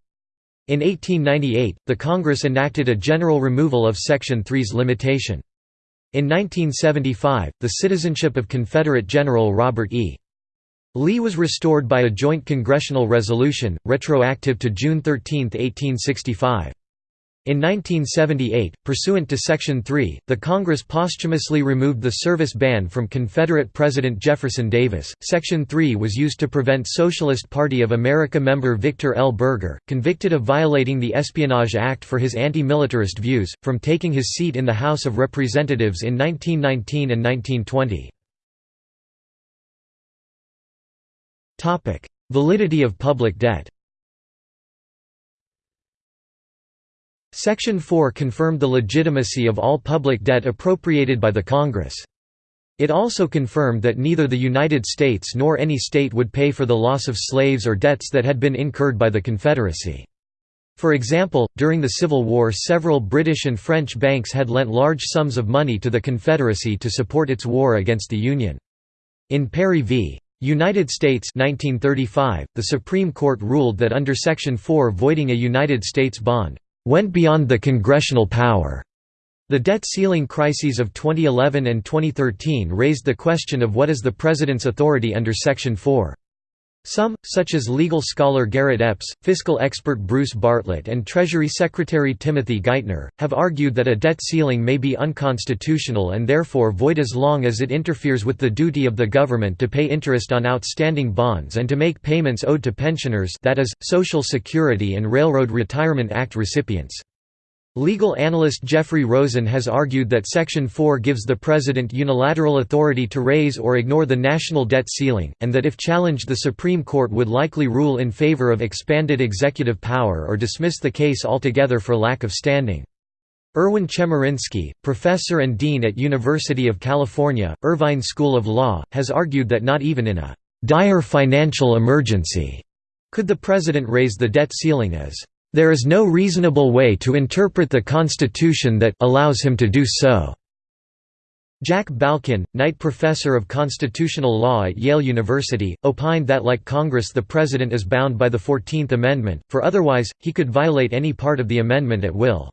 In 1898, the Congress enacted a general removal of Section 3's limitation. In 1975, the citizenship of Confederate General Robert E. Lee was restored by a joint congressional resolution, retroactive to June 13, 1865. In 1978, pursuant to Section 3, the Congress posthumously removed the service ban from Confederate President Jefferson Davis. Section 3 was used to prevent Socialist Party of America member Victor L. Berger, convicted of violating the Espionage Act for his anti-militarist views, from taking his seat in the House of Representatives in 1919 and 1920. Validity of public debt Section 4 confirmed the legitimacy of all public debt appropriated by the Congress. It also confirmed that neither the United States nor any state would pay for the loss of slaves or debts that had been incurred by the Confederacy. For example, during the Civil War several British and French banks had lent large sums of money to the Confederacy to support its war against the Union. In Perry v. United States 1935, the Supreme Court ruled that under Section 4 voiding a United States bond went beyond the congressional power. The debt ceiling crises of 2011 and 2013 raised the question of what is the President's authority under Section 4. Some, such as legal scholar Garrett Epps, fiscal expert Bruce Bartlett and Treasury Secretary Timothy Geithner, have argued that a debt ceiling may be unconstitutional and therefore void as long as it interferes with the duty of the government to pay interest on outstanding bonds and to make payments owed to pensioners that is, Social Security and Railroad Retirement Act recipients. Legal analyst Jeffrey Rosen has argued that Section 4 gives the President unilateral authority to raise or ignore the national debt ceiling, and that if challenged the Supreme Court would likely rule in favor of expanded executive power or dismiss the case altogether for lack of standing. Erwin Chemerinsky, professor and dean at University of California, Irvine School of Law, has argued that not even in a «dire financial emergency» could the President raise the debt ceiling as there is no reasonable way to interpret the Constitution that allows him to do so." Jack Balkin, Knight Professor of Constitutional Law at Yale University, opined that like Congress the President is bound by the Fourteenth Amendment, for otherwise, he could violate any part of the amendment at will.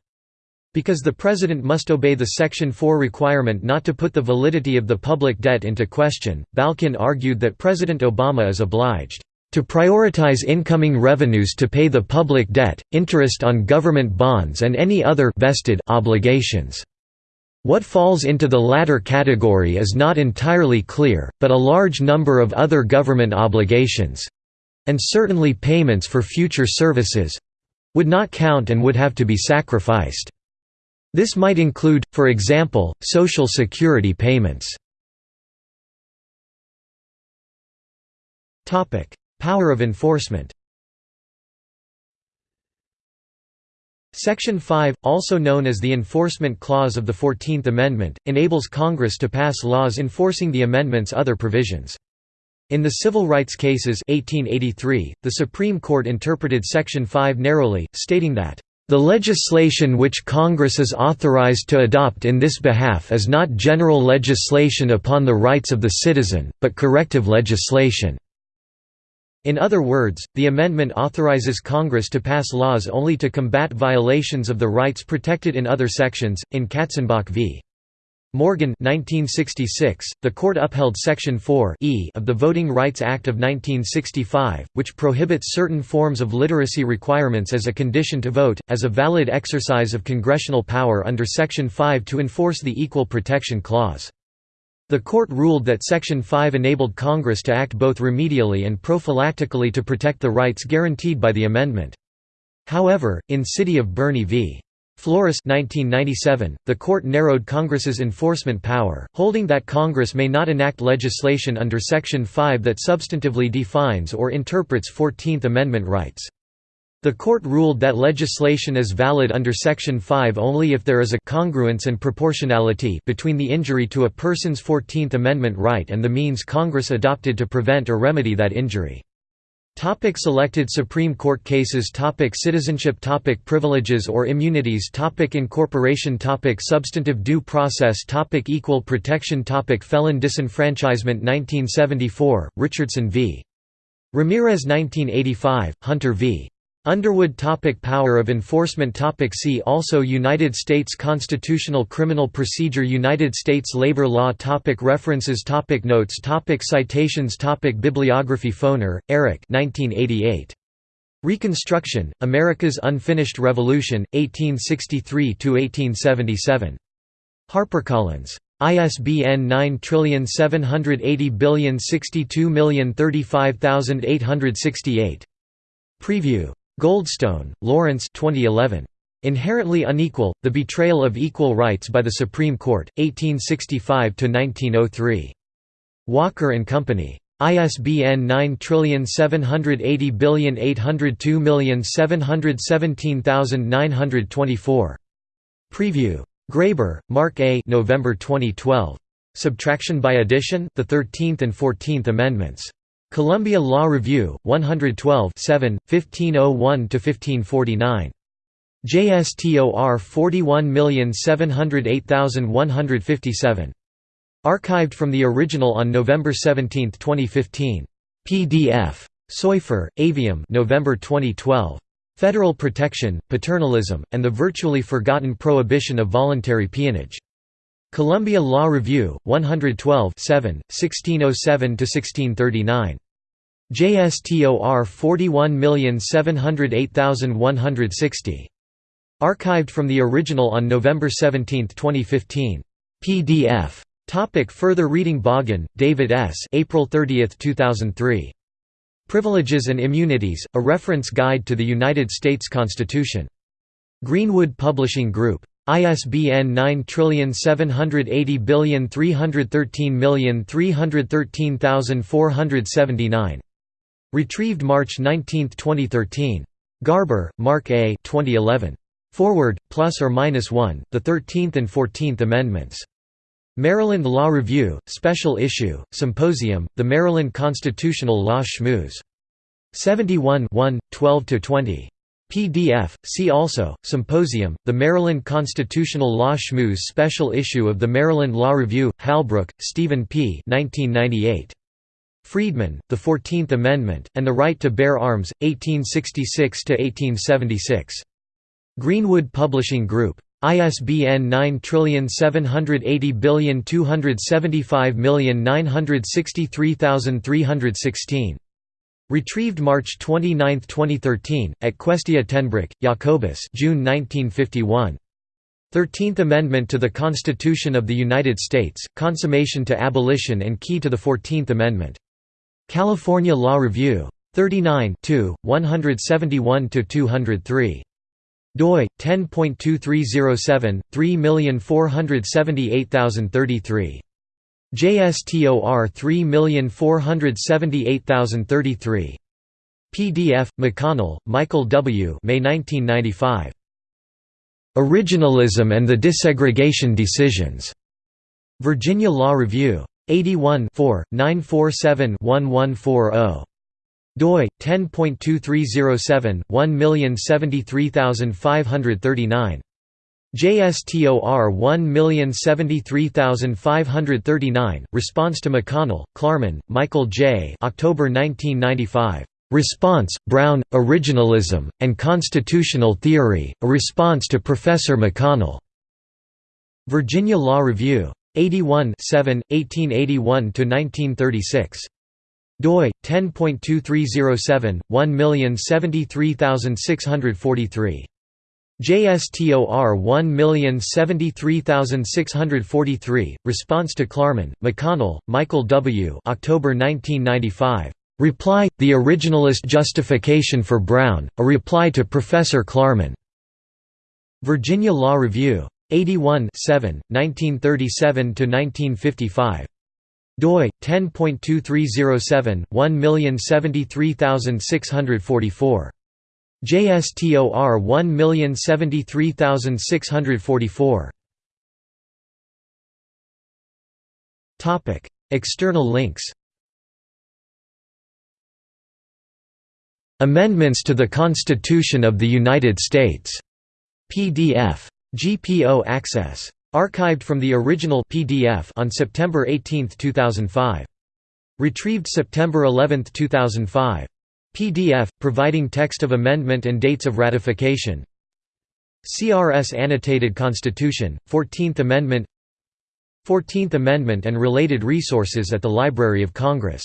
Because the President must obey the Section 4 requirement not to put the validity of the public debt into question, Balkin argued that President Obama is obliged to prioritize incoming revenues to pay the public debt, interest on government bonds and any other vested obligations. What falls into the latter category is not entirely clear, but a large number of other government obligations—and certainly payments for future services—would not count and would have to be sacrificed. This might include, for example, Social Security payments. Power of enforcement Section 5, also known as the Enforcement Clause of the Fourteenth Amendment, enables Congress to pass laws enforcing the amendment's other provisions. In the civil rights cases 1883, the Supreme Court interpreted Section 5 narrowly, stating that, "...the legislation which Congress is authorized to adopt in this behalf is not general legislation upon the rights of the citizen, but corrective legislation." In other words, the amendment authorizes Congress to pass laws only to combat violations of the rights protected in other sections. In Katzenbach v. Morgan 1966, the court upheld Section 4 e of the Voting Rights Act of 1965, which prohibits certain forms of literacy requirements as a condition to vote, as a valid exercise of congressional power under Section 5 to enforce the Equal Protection Clause. The court ruled that Section 5 enabled Congress to act both remedially and prophylactically to protect the rights guaranteed by the amendment. However, in City of Boerne v. Flores 1997, the court narrowed Congress's enforcement power, holding that Congress may not enact legislation under Section 5 that substantively defines or interprets Fourteenth Amendment rights. The court ruled that legislation is valid under Section 5 only if there is a congruence and proportionality between the injury to a person's Fourteenth Amendment right and the means Congress adopted to prevent or remedy that injury. Topic selected Supreme Court cases topic Citizenship topic Privileges or immunities topic Incorporation topic Substantive due process topic Equal protection topic Felon disenfranchisement 1974, Richardson v. Ramirez 1985, Hunter v. Underwood topic Power of enforcement topic See also United States Constitutional Criminal Procedure United States Labor Law topic References topic Notes topic Citations topic Bibliography Foner, Eric 1988. Reconstruction, America's Unfinished Revolution, 1863–1877. HarperCollins. ISBN 9780062035868. Preview Goldstone, Lawrence 2011. Inherently Unequal, The Betrayal of Equal Rights by the Supreme Court, 1865–1903. Walker and Company. ISBN 9780802717924. Preview. Graber, Mark A. November 2012. Subtraction by Addition, the 13th and 14th Amendments. Columbia Law Review, 112 7, 1501–1549. JSTOR 41708157. Archived from the original on November 17, 2015. PDF. Soifer, Aviam November 2012. Federal Protection, Paternalism, and the Virtually Forgotten Prohibition of Voluntary Peonage. Columbia Law Review, 112 1607–1639. JSTOR 41708160. Archived from the original on November 17, 2015. PDF. Topic further reading Bogen, David S. April 30, 2003. Privileges and Immunities, A Reference Guide to the United States Constitution. Greenwood Publishing Group. ISBN 9780313313479. Retrieved March 19, 2013. Graber, Mark A. 2011. Foreword, plus or minus 1, the 13th and 14th Amendments. Maryland Law Review, Special Issue, Symposium, The Maryland Constitutional Law Schmooze. 71 1, 12–20. PDF, see also, Symposium, The Maryland Constitutional Law Schmooze Special Issue of the Maryland Law Review, Halbrook, Stephen P. 1998. Freedmen, The Fourteenth Amendment, and the Right to Bear Arms, 1866–1876. Greenwood Publishing Group. ISBN 9780275963316. Retrieved March 29, 2013, at Questia tenBroek, Jacobus June 1951. Thirteenth Amendment to the Constitution of the United States, Consummation to Abolition and Key to the Fourteenth Amendment. California Law Review. 39 171–203 doi 10.2307 3478033 JSTOR 3478033 PDF McConnell, Michael W. May 1995. Originalism and the Desegregation Decisions. Virginia Law Review. 81 947 1140 doi 10.2307 1073539 JSTOR 1073539 Response to McConnell Klarman Michael J. October 1995 Response Brown Originalism and Constitutional Theory A Response to Professor McConnell. Virginia Law Review. 81 7, 1881–1936 doi 10.2307 1073643 JSTOR 1073643 Response to Klarman McConnell Michael W. October 1995 Reply The Originalist Justification for Brown A Reply to Professor Klarman. Virginia Law Review. 81 7, 1937–1955 doi 10.2307 1073644 JSTOR 1073644 Topic External links Amendments to the Constitution of the United States PDF GPO Access. Archived from the original PDF on September 18, 2005. Retrieved September 11, 2005. PDF, providing text of amendment and dates of ratification. CRS Annotated Constitution, 14th Amendment. 14th Amendment and related resources at the Library of Congress